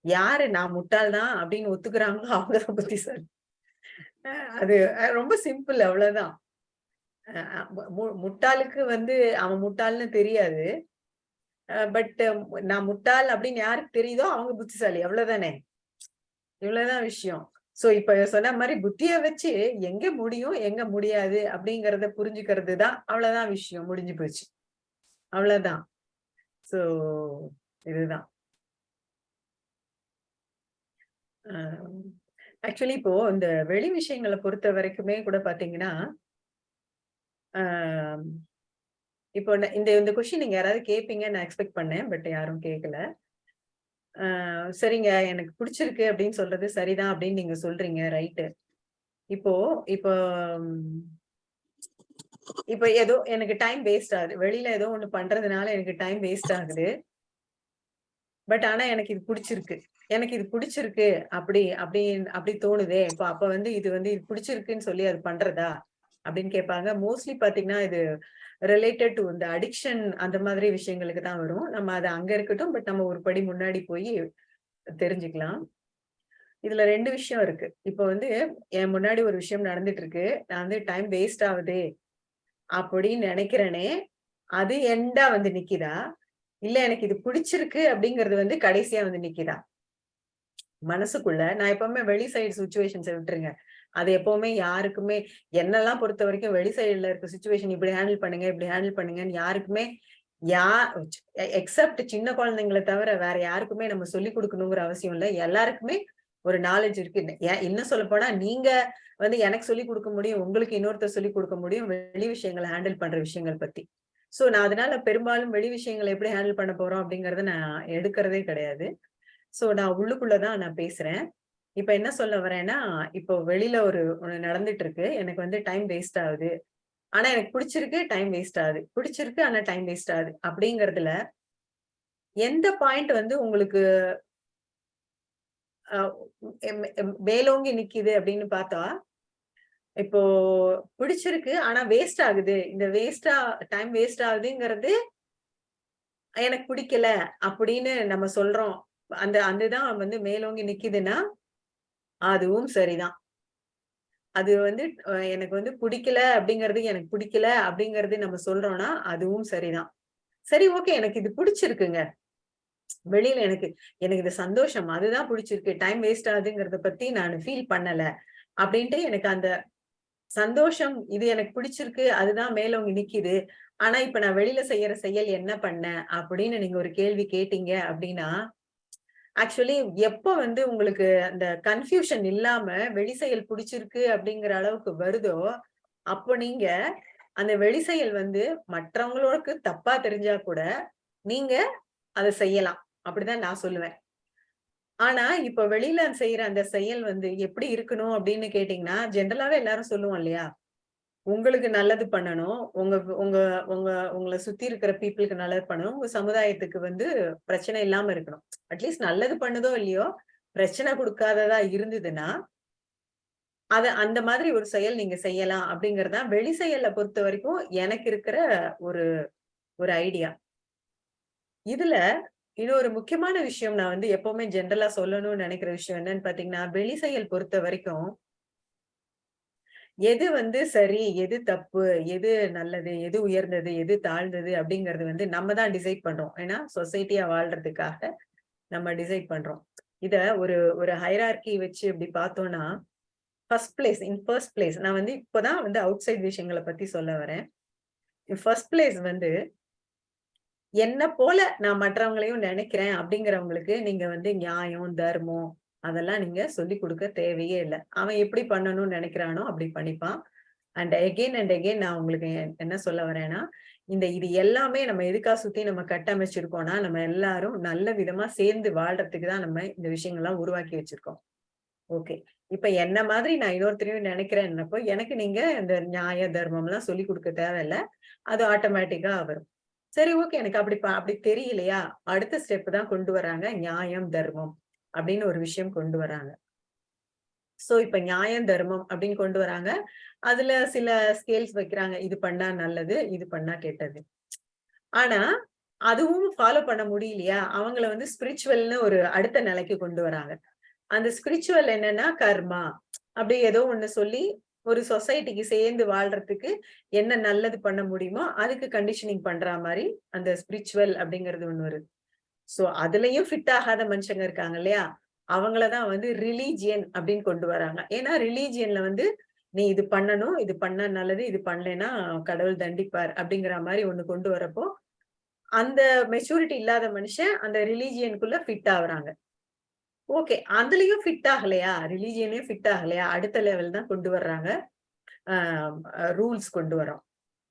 யாரு நான் முட்டாள் தான் அப்படின்னு ஒத்துக்கிறாங்களோ அவங்கதான் புத்திசாலி. அது ரொம்ப சிம்பிள் அவ்வளவுதான். முட்டாளுக்கு வந்து அவன் முட்டாள்னு தெரியாது. பட் நான் முட்டாள் அப்படின்னு யாருக்கு தெரியுதோ அவங்க புத்திசாலி. அவ்வளவுதானே? இவ்வளவுதான் விஷயம். சோ இப்ப சொன்ன மாதிரி புத்திய வச்சு எங்க முடியும் எங்க முடியாது அப்படிங்கறத புரிஞ்சுக்கிறது தான் அவ்வளவுதான் விஷயம். முடிஞ்சு போச்சு. அவ்வளவுதான். சோ இதுதான். ஆக்சுவலி இப்போ இந்த வெளி விஷயங்களை பொறுத்த வரைக்குமே கூட பாத்தீங்கன்னா இப்போ இந்த இந்த கொஸ்டின் நீங்க யாராவது கேட்பீங்க நான் எக்ஸ்பெக்ட் பண்ணேன் பட் யாரும் கேட்கல ஆஹ் சரிங்க எனக்கு பிடிச்சிருக்கு அப்படின்னு சொல்றது சரிதான் அப்படின்னு நீங்க சொல்றீங்க ரைட்டு இப்போ இப்போ இப்போ ஏதோ எனக்கு டைம் வேஸ்ட் ஆகுது. வெளியில ஏதோ ஒண்ணு பண்றதுனால எனக்கு டைம் வேஸ்ட் ஆகுது. பட் ஆனா எனக்கு இது பிடிச்சிருக்கு. எனக்கு இது பிடிச்சிருக்கு. அப்படி அப்படி அப்படி தோணுதே. இப்போ அப்ப வந்து இது வந்து இது பிடிச்சிருக்குன்னு சொல்லி அது பண்றதா? அப்படின்னு கேட்பாங்க. மோஸ்ட்லி பாத்தீங்கன்னா இது ரிலேட்டட் டு இந்த அடிக்ஷன் அந்த மாதிரி விஷயங்களுக்கு தான் வரும். நம்ம அது அங்க இருக்கட்டும் பட் நம்ம ஒரு படி முன்னாடி போய் தெரிஞ்சுக்கலாம். இதுல ரெண்டு விஷயம் இருக்கு. இப்போ வந்து என் முன்னாடி ஒரு விஷயம் நடந்துட்டு இருக்கு நான் வந்து டைம் வேஸ்ட் ஆகுது அப்படின்னு நினைக்கிறேனே அது எண்டா வந்து நிக்கிதா? இல்ல எனக்கு இது பிடிச்சிருக்கு அப்படிங்கறது வந்து கடைசியா வந்து நிக்கிதா? மனசுக்குள்ள நான் எப்பவுமே வெளி சைடு சுச்சுவேஷன்ஸை விட்டுருங்க. அது எப்பவுமே யாருக்குமே என்னெல்லாம் பொறுத்த வரைக்கும் வெளி சைடுல இருக்க சுச்சுவேஷன் இப்படி ஹேண்டில் பண்ணுங்க இப்படி ஹேண்டில் பண்ணுங்கன்னு யாருக்குமே யா எக்ஸப்ட் சின்ன குழந்தைங்களை தவிர வேற யாருக்குமே நம்ம சொல்லி கொடுக்கணுங்கிற அவசியம் இல்லை. எல்லாருக்குமே ஒரு நாலேஜ் இருக்கு. ஏன் இன்னும் சொல்ல போனா நீங்க வந்து எனக்கு சொல்லி கொடுக்க முடியும் உங்களுக்கு இன்னொருத்தர் சொல்லி கொடுக்க முடியும் வெளி விஷயங்களை ஹேண்டில் பண்ற விஷயங்கள் பத்தி. சோ நான் அதனால பெரும்பாலும் வெளி விஷயங்களை எப்படி ஹேண்டில் பண்ண போறோம் அப்படிங்கறத நான் எடுக்கிறதே கிடையாது. சோ நான் உள்ளுக்குள்ளதான் நான் பேசுறேன். இப்ப என்ன சொல்ல வரேன்னா இப்போ வெளியில ஒரு ஒண்ணு நடந்துட்டு இருக்கு எனக்கு வந்து டைம் வேஸ்ட் ஆகுது. ஆனா எனக்கு பிடிச்சிருக்கு டைம் வேஸ்ட் ஆகுது. பிடிச்சிருக்கு ஆனா டைம் வேஸ்ட் ஆகுது. அப்படிங்கறதுல எந்த பாயிண்ட் வந்து உங்களுக்கு மேலோங்கி நிக்குது அப்படின்னு பார்த்தா இப்போ பிடிச்சிருக்கு ஆனா வேஸ்ட் ஆகுது. இந்த வேஸ்டா டைம் வேஸ்ட் ஆகுதுங்கிறது எனக்கு பிடிக்கல அப்படின்னு நம்ம சொல்றோம். அந்த அதுதான் வந்து மேலோங்கி நிக்குதுன்னா அதுவும் சரிதான். அது வந்து எனக்கு வந்து பிடிக்கல அப்படிங்கிறது எனக்கு பிடிக்கல அப்படிங்கிறது நம்ம சொல்றோம்னா அதுவும் சரிதான். சரி ஓகே எனக்கு இது பிடிச்சிருக்குங்க. வெளியில எனக்கு எனக்கு இது சந்தோஷம். அதுதான் பிடிச்சிருக்கு. டைம் வேஸ்ட் ஆகுதுங்கிறத பத்தி நான் ஃபீல் பண்ணல அப்படின்ட்டு எனக்கு அந்த சந்தோஷம் இது எனக்கு பிடிச்சிருக்கு அதுதான் மேலவங்க நிக்குது. ஆனா இப்ப நான் வெளியில செய்யற செயல் என்ன பண்ணேன் அப்படின்னு நீங்க ஒரு கேள்வி கேட்டீங்க அப்படின்னா ஆக்சுவலி எப்ப வந்து உங்களுக்கு அந்த கன்ஃபியூஷன் இல்லாம வெளி செயல் பிடிச்சிருக்கு அப்படிங்கிற அளவுக்கு வருதோ அப்போ நீங்க அந்த வெளி செயல் வந்து மற்றவங்களுக்கு தப்பா தெரிஞ்சா கூட நீங்க அதை செய்யலாம். அப்படிதான் நான் சொல்லுவேன். ஆனா இப்ப வெளியில செய்யற அந்த செயல் வந்து எப்படி இருக்கணும் அப்படின்னு கேட்டீங்கன்னா ஜென்ரலாவே எல்லாரும் சொல்லுவோம் இல்லையா? உங்களுக்கு நல்லது பண்ணணும். உங்க உங்க உங்க உங்களை சுத்தி இருக்கிற பீப்புளுக்கு நல்லது பண்ணணும். உங்க சமுதாயத்துக்கு வந்து பிரச்சனை இல்லாம இருக்கணும். அட்லீஸ்ட் நல்லது பண்ணுதோ இல்லையோ பிரச்சனை கொடுக்காததா இருந்ததுன்னா அத அந்த மாதிரி ஒரு செயல் நீங்க செய்யலாம் அப்படிங்கறதா வெளி செயலை பொறுத்த வரைக்கும் எனக்கு இருக்கிற ஒரு ஒரு ஐடியா இதுல இன்னொரு முக்கியமான விஷயம் நான் வந்து எப்பவுமே ஜென்ரலா சொல்லணும்னு நினைக்கிற விஷயம் என்னன்னு பாத்தீங்கன்னா வெளி செயல் பொறுத்த வரைக்கும் எது வந்து சரி எது தப்பு எது நல்லது எது உயர்ந்தது எது தாழ்ந்தது அப்படிங்கிறது வந்து நம்ம தான் டிசைட் பண்றோம். ஏன்னா சொசைட்டியா வாழ்றதுக்காக நம்ம டிசைட் பண்றோம். இத ஒரு ஒரு ஹைரார்கி வச்சு இப்படி பார்த்தோம்னா first place in first place நான் வந்து இப்போதான் வந்து அவுட் சைட் விஷயங்களை பத்தி சொல்ல வரேன். ஃபர்ஸ்ட் பிளேஸ் வந்து என்ன போல நான் மற்றவங்களையும் நினைக்கிறேன் அப்படிங்கிறவங்களுக்கு நீங்க வந்து நியாயம் தர்மம் அதெல்லாம் நீங்க சொல்லி கொடுக்க தேவையே இல்லை. அவன் எப்படி பண்ணணும்னு நினைக்கிறானோ அப்படி பண்ணிப்பான். அண்ட் எகெயின் அண்ட் எகெயின் நான் உங்களுக்கு என்ன சொல்ல வரேன்னா இந்த இது எல்லாமே நம்ம எதுக்கா சுத்தி நம்ம கட்டமைச்சிருக்கோம்னா நம்ம எல்லாரும் நல்ல விதமா சேர்ந்து வாழ்றதுக்கு தான் நம்ம இந்த விஷயங்கள்லாம் உருவாக்கி வச்சிருக்கோம். ஓகே இப்ப என்ன மாதிரி நான் இன்னொருத்தரையும் நினைக்கிறேன்னப்போ எனக்கு நீங்க இந்த நியாய தர்மம் எல்லாம் சொல்லி கொடுக்க தேவையில்ல. அது ஆட்டோமேட்டிக்கா வரும். சரி ஓகே எனக்கு அப்படி அப்படி தெரியலையா? அடுத்த ஸ்டெப் தான் கொண்டு வராங்க நியாயம் தர்மம். அப்படின்னு ஒரு விஷயம் கொண்டு வராங்க. சோ இப்ப நியாயம் தர்மம் அப்படின்னு கொண்டு வராங்க. அதுல சில ஸ்கேல்ஸ் வைக்கிறாங்க. இது பண்ணா நல்லது இது பண்ணா கெட்டது. ஆனா அதுவும் ஃபாலோ பண்ண முடியலையா? அவங்கள வந்து ஸ்பிரிச்சுவல்னு ஒரு அடுத்த நிலைக்கு கொண்டு வராங்க. அந்த ஸ்பிரிச்சுவல் என்னன்னா கர்மா. அப்படி ஏதோ ஒண்ணு சொல்லி ஒரு சொசைட்டிக்கு சேர்ந்து வாழ்றதுக்கு என்ன நல்லது பண்ண முடியுமோ அதுக்கு கண்டிஷனிங் பண்ற மாதிரி அந்த ஸ்பிரிச்சுவல் அப்படிங்கிறது ஒண்ணு வருது. சோ அதுலயும் ஃபிட் ஆகாத மனுஷங்க இருக்காங்க இல்லையா? அவங்களதான் வந்து ரிலீஜியன் அப்படின்னு கொண்டு வராங்க. ஏன்னா ரிலீஜியன்ல வந்து நீ இது பண்ணணும் இது பண்ண நல்லது இது பண்ணலைன்னா கடவுள் தண்டிப்பார் அப்படிங்கிற மாதிரி ஒண்ணு கொண்டு வரப்போ அந்த மெச்சூரிட்டி இல்லாத மனுஷன் அந்த ரிலீஜியனுக்குள்ள ஃபிட் ஆகுறாங்க. ஓகே அதுலயும் ஃபிட் ஆகலையா? ரிலீஜியனையும் ஃபிட் ஆகலையா? அடுத்த லெவல் தான் கொண்டு வர்றாங்க. ரூல்ஸ் கொண்டு வரோம்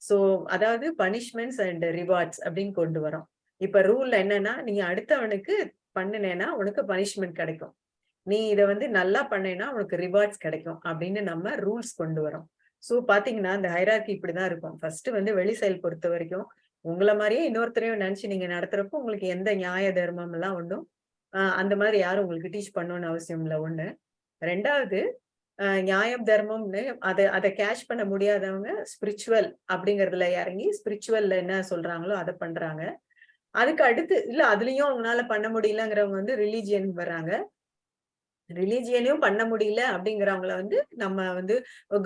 ஸோ அதாவது பனிஷ்மெண்ட்ஸ் அண்ட் ரிவார்ட்ஸ் அப்படின்னு கொண்டு வரோம் இப்ப ரூல்ல என்னன்னா நீ அடுத்தவனுக்கு பண்ணினேன்னா உனக்கு பனிஷ்மெண்ட் கிடைக்கும். நீ இதை வந்து நல்லா பண்ணேன்னா உனக்கு ரிவார்ட்ஸ் கிடைக்கும் அப்படின்னு நம்ம ரூல்ஸ் கொண்டு வரோம். ஸோ பாத்தீங்கன்னா இந்த ஹைராக்கி இப்படிதான் இருக்கும். ஃபர்ஸ்ட் வந்து வெளி செயல் பொறுத்த வரைக்கும் உங்களை மாதிரியே இன்னொருத்தரையும் நினைச்சு நீங்க நடத்துறப்போ உங்களுக்கு எந்த நியாய தர்மம் எல்லாம் ஒன்றும் அந்த மாதிரி யாரும் உங்களுக்கு டீச் பண்ணணும்னு அவசியம் இல்லை. ஒண்ணு. ரெண்டாவது நியாயம் தர்மம்னு அதை அதை கேஷ் பண்ண முடியாதவங்க ஸ்பிரிச்சுவல் அப்படிங்கறதுல இறங்கி ஸ்பிரிச்சுவல்ல என்ன சொல்றாங்களோ அதை பண்றாங்க. அதுக்கு அடுத்து இல்ல அதுலயும் அவங்களால பண்ண முடியலங்கிறவங்க வந்து ரிலீஜியன் வர்றாங்க. ரிலீஜியனையும் பண்ண முடியல அப்படிங்கிறவங்கள வந்து நம்ம வந்து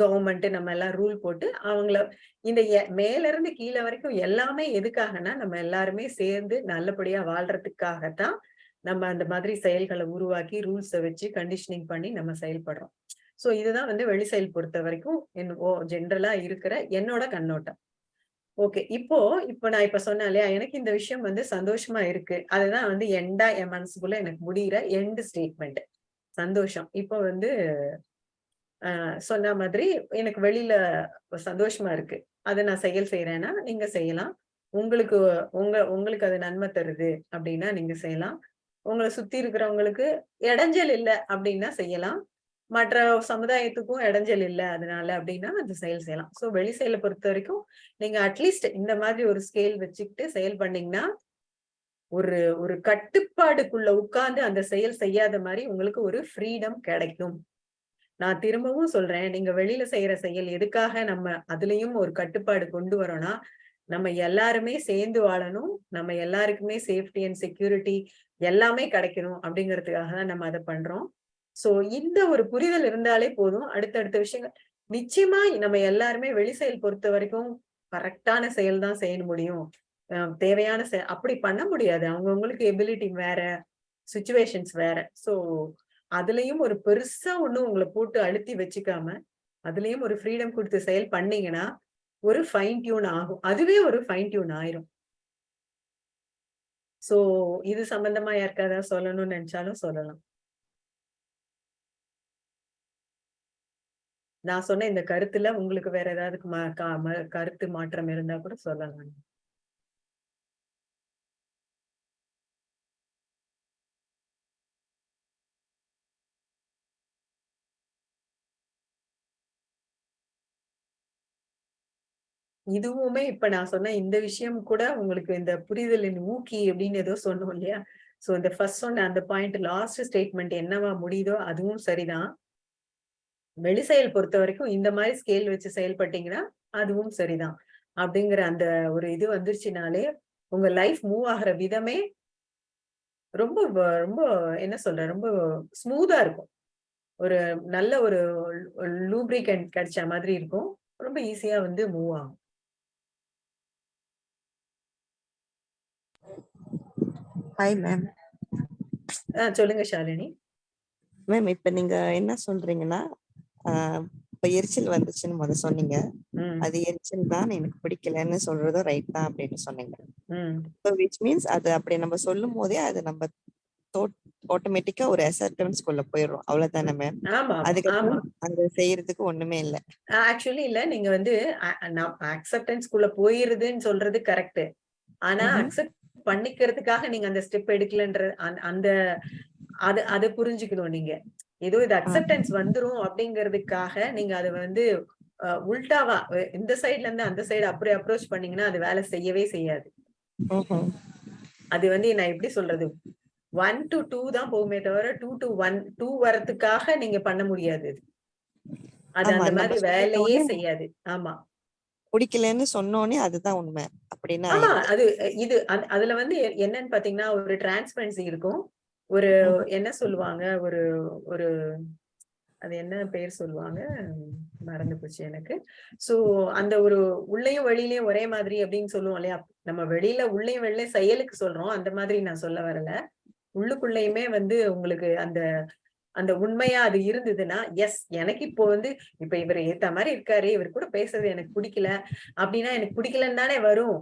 கவர்மெண்ட் நம்ம எல்லாம் ரூல் போட்டு அவங்கள இந்த மேல இருந்து கீழே வரைக்கும் எல்லாமே எதுக்காகனா நம்ம எல்லாருமே சேர்ந்து நல்லபடியா வாழ்றதுக்காகத்தான் நம்ம அந்த மாதிரி செயல்களை உருவாக்கி ரூல்ஸை வச்சு கண்டிஷனிங் பண்ணி நம்ம செயல்படுறோம். ஸோ இதுதான் வந்து வெளி செயல் பொறுத்த வரைக்கும் ஓ ஜென்ரலா இருக்கிற என்னோட கண்ணோட்டம். ஓகே. இப்போ இப்போ நான் இப்ப சொன்னேன் இல்லையா எனக்கு இந்த விஷயம் வந்து சந்தோஷமா இருக்கு. அதுதான் வந்து எண்டா என் மனசுக்குள்ள எனக்கு முடிகிற எண்டு ஸ்டேட்மெண்ட் சந்தோஷம். இப்போ வந்து ஆஹ் சொன்ன மாதிரி எனக்கு வெளியில சந்தோஷமா இருக்கு. அதை நான் செயல் செய்யறேன்னா நீங்க செய்யலாம். உங்களுக்கு உங்க உங்களுக்கு அது நன்மை தருது அப்படின்னா நீங்க செய்யலாம். உங்களை சுத்தி இருக்கிறவங்களுக்கு இடைஞ்சல் இல்லை அப்படின்னா செய்யலாம். மற்ற சமுதாயத்துக்கும் இடைஞ்சல் இல்லை அதனால அப்படின்னா அந்த செயல் செய்யலாம். ஸோ வெளி செயலை பொறுத்த வரைக்கும் நீங்க அட்லீஸ்ட் இந்த மாதிரி ஒரு ஸ்கேல் வச்சுக்கிட்டு செயல் பண்ணீங்கன்னா ஒரு ஒரு கட்டுப்பாடுக்குள்ள உட்கார்ந்து அந்த செயல் செய்யாத மாதிரி உங்களுக்கு ஒரு ஃப்ரீடம் கிடைக்கும். நான் திரும்பவும் சொல்றேன் நீங்க வெளியில செய்யற செயல் எதுக்காக நம்ம அதுலயும் ஒரு கட்டுப்பாடு கொண்டு வரோம்னா நம்ம எல்லாருமே சேர்ந்து வாழணும் நம்ம எல்லாருக்குமே சேஃப்டி அண்ட் செக்யூரிட்டி எல்லாமே கிடைக்கணும் அப்படிங்கிறதுக்காக தான் நம்ம அதை பண்றோம். சோ இந்த ஒரு புரிதல் இருந்தாலே போதும். அடுத்தடுத்த விஷயங்கள். நிச்சயமா நம்ம எல்லாருமே வெளி செயல் பொறுத்த வரைக்கும் கரெக்டான செயல் தான் செய்ய முடியும். தேவையான செயல் அப்படி பண்ண முடியாது. அவங்கவுங்களுக்கு எபிலிட்டி வேற சுச்சுவேஷன்ஸ் வேற. சோ அதுலயும் ஒரு பெருசா ஒண்ணும் உங்களை போட்டு அழுத்தி வச்சுக்காம அதுலயும் ஒரு ஃப்ரீடம் கொடுத்து செயல் பண்ணீங்கன்னா ஒரு ஃபைன் டியூன் ஆகும். அதுவே ஒரு ஃபைன் டியூன் ஆயிரும். சோ இது சம்பந்தமா யாருக்காவது சொல்லணும்னு நினைச்சாலும் சொல்லலாம். நான் சொன்ன இந்த கருத்துல உங்களுக்கு வேற ஏதாவது கருத்து மாற்றம் இருந்தா கூட சொல்லலாம். இதுவுமே இப்ப நான் சொன்ன இந்த விஷயம் கூட உங்களுக்கு இந்த புரிதலின் ஊக்கி அப்படின்னு ஏதோ சொன்னோம் இல்லையா? சோ இந்த ஃபர்ஸ்ட் சொன்ன அந்த பாயிண்ட் லாஸ்ட் ஸ்டேட்மெண்ட் என்னவா முடியுதோ அதுவும் சரிதான். வெளிசெயல் பொறுத்த வரைக்கும் இந்த மாதிரி ஸ்கேல் வச்சு செயல்பட்டீங்கன்னா அதுவும் சரிதான். அப்படிங்கிற அந்த ஒரு இது வந்துருச்சுனாலே உங்க லைஃப் மூவ் ஆகுற விதமே ரொம்ப ரொம்ப என்ன சொல்ற ரொம்ப ஸ்மூதா இருக்கும். ஒரு நல்ல ஒரு லூப்ரிகன்ட் கிடைச்ச மாதிரி இருக்கும். ரொம்ப ஈஸியா வந்து மூவ் ஆகும். ஹாய் மேம் சொல்லுங்க ஷாலினி. மேம் இப்ப நீங்க என்ன சொல்றீங்கன்னா இப்ப எரிச்சல் வந்துச்சுன்னு முத சொன்னீங்க. அது எரிச்சல் தான் எனக்கு பிடிக்கலன்னு சொல்றதும் ரைட் தான் அப்படின்னு சொன்னீங்க. ஸோ விச் மீன்ஸ் அது அப்படி நம்ம சொல்லும் போதே அது நம்ம ஆட்டோமேட்டிக்கா ஒரு அசர்டன்ஸ் குள்ள போயிடுறோம். அவ்வளவுதானே மேம் அதுக்கப்புறம் அங்க செய்யறதுக்கு ஒண்ணுமே இல்ல. ஆக்சுவலி இல்ல. நீங்க வந்து அக்செப்டன்ஸ்குள்ள போயிருதுன்னு சொல்றது கரெக்ட் ஆனா. அக்செப்ட் பண்ணிக்கிறதுக்காக நீங்க அந்த ஸ்டெப் எடுக்கலன்ற அந்த- அந்த அது அதை புரிஞ்சுக்கணும் நீங்க. ஏதோ இது அக்செப்டன்ஸ் வந்துரும் அப்படிங்கிறதுக்காக நீங்க அதை வந்து உல்டாவா இந்த சைடுல இருந்து அந்த சைடு அப்படி அப்ரோச் பண்ணீங்கன்னா அது வேலை செய்யவே செய்யாது. அது வந்து நான் எப்படி சொல்றது? ஒன் டு டூ தான் போகுமே தவிர டூ டு ஒன் டூ வரதுக்காக நீங்க பண்ண முடியாது. அது அந்த மாதிரி வேலையே செய்யாது. ஆமா. பிடிக்கலன்னு சொன்னோனே அதுதான் உண்மை. அப்படின்னு ஆமா அது இது அது- அதுல வந்து என்னன்னு பாத்தீங்கன்னா ஒரு டிரான்ஸ்பரன்சி இருக்கும். ஒரு. என்ன சொல்லுவாங்க? ஒரு ஒரு அது என்ன பேர் சொல்லுவாங்க? மறந்து போச்சு எனக்கு. சோ அந்த ஒரு உள்ளேயும் வெளியிலயும் ஒரே மாதிரி அப்படின்னு சொல்லுவோம் இல்லையா? நம்ம வெளியில உள்ளேயும் வெளியில செயலுக்கு சொல்றோம். அந்த மாதிரி நான் சொல்ல வரல. உள்ளுக்குள்ளேயுமே வந்து உங்களுக்கு அந்த அந்த உண்மையா அது இருந்ததுன்னா எஸ் எனக்கு இப்போ வந்து இப்ப இவர் ஏத்த மாதிரி இருக்காரு. இவர் கூட பேசுறது எனக்கு பிடிக்கல. அப்படின்னா எனக்கு பிடிக்கலன்னு தானே வரும்.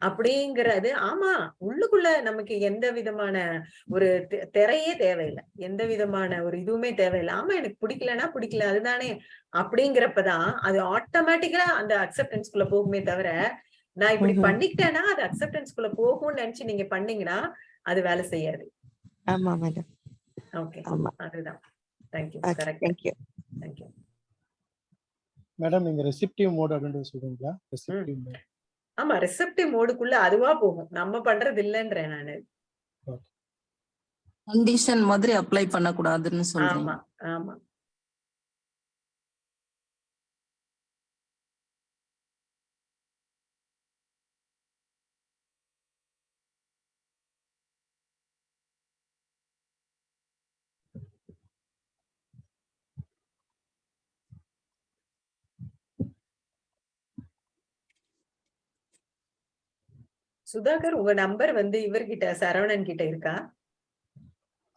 அப்படிங்கிறது ஆமா உள்ளுக்குள்ள நமக்கு எந்த விதமான ஒரு திரையே தேவையில்லை. எந்த விதமான ஒரு இதுவுமே தேவையில்லை. ஆமா எனக்கு பிடிக்கலன்னா பிடிக்கல அதுதானே அப்படிங்கிறப்பதான் அது ஆட்டோமேட்டிக்கா அந்த அக்செப்டன்ஸ்குள்ள போகுமே தவிர நான் இப்படி. பண்ணிக்கிட்டேன்னா அது அக்செப்டன்ஸ்குள்ள போகும்னு நினைச்சு நீங்க பண்ணீங்கன்னா அது வேலை செய்யாது. ஆமா மேடம் ஓகே ஆமா. அதுதான். Thank you okay correct thank you thank you madam நீங்க ரெசிப்டிவ் மோட் அப்படின்றது சொல்றீங்களா? ரெசிப்டிவ் மோட் ஆமா ரிசப்டிவ் மோடுக்குள்ள அதுவா போகும். நம்ம பண்றது இல்லைன்றேன் நானு. கண்டிஷன் மாதிரி அப்ளை பண்ணக்கூடாதுன்னு சொல்றீங்க. ஆமா ஆமா. சுதாகர் உங்க நம்பர் வந்து இவர்கிட்ட சரவணன் கிட்ட இருக்கா?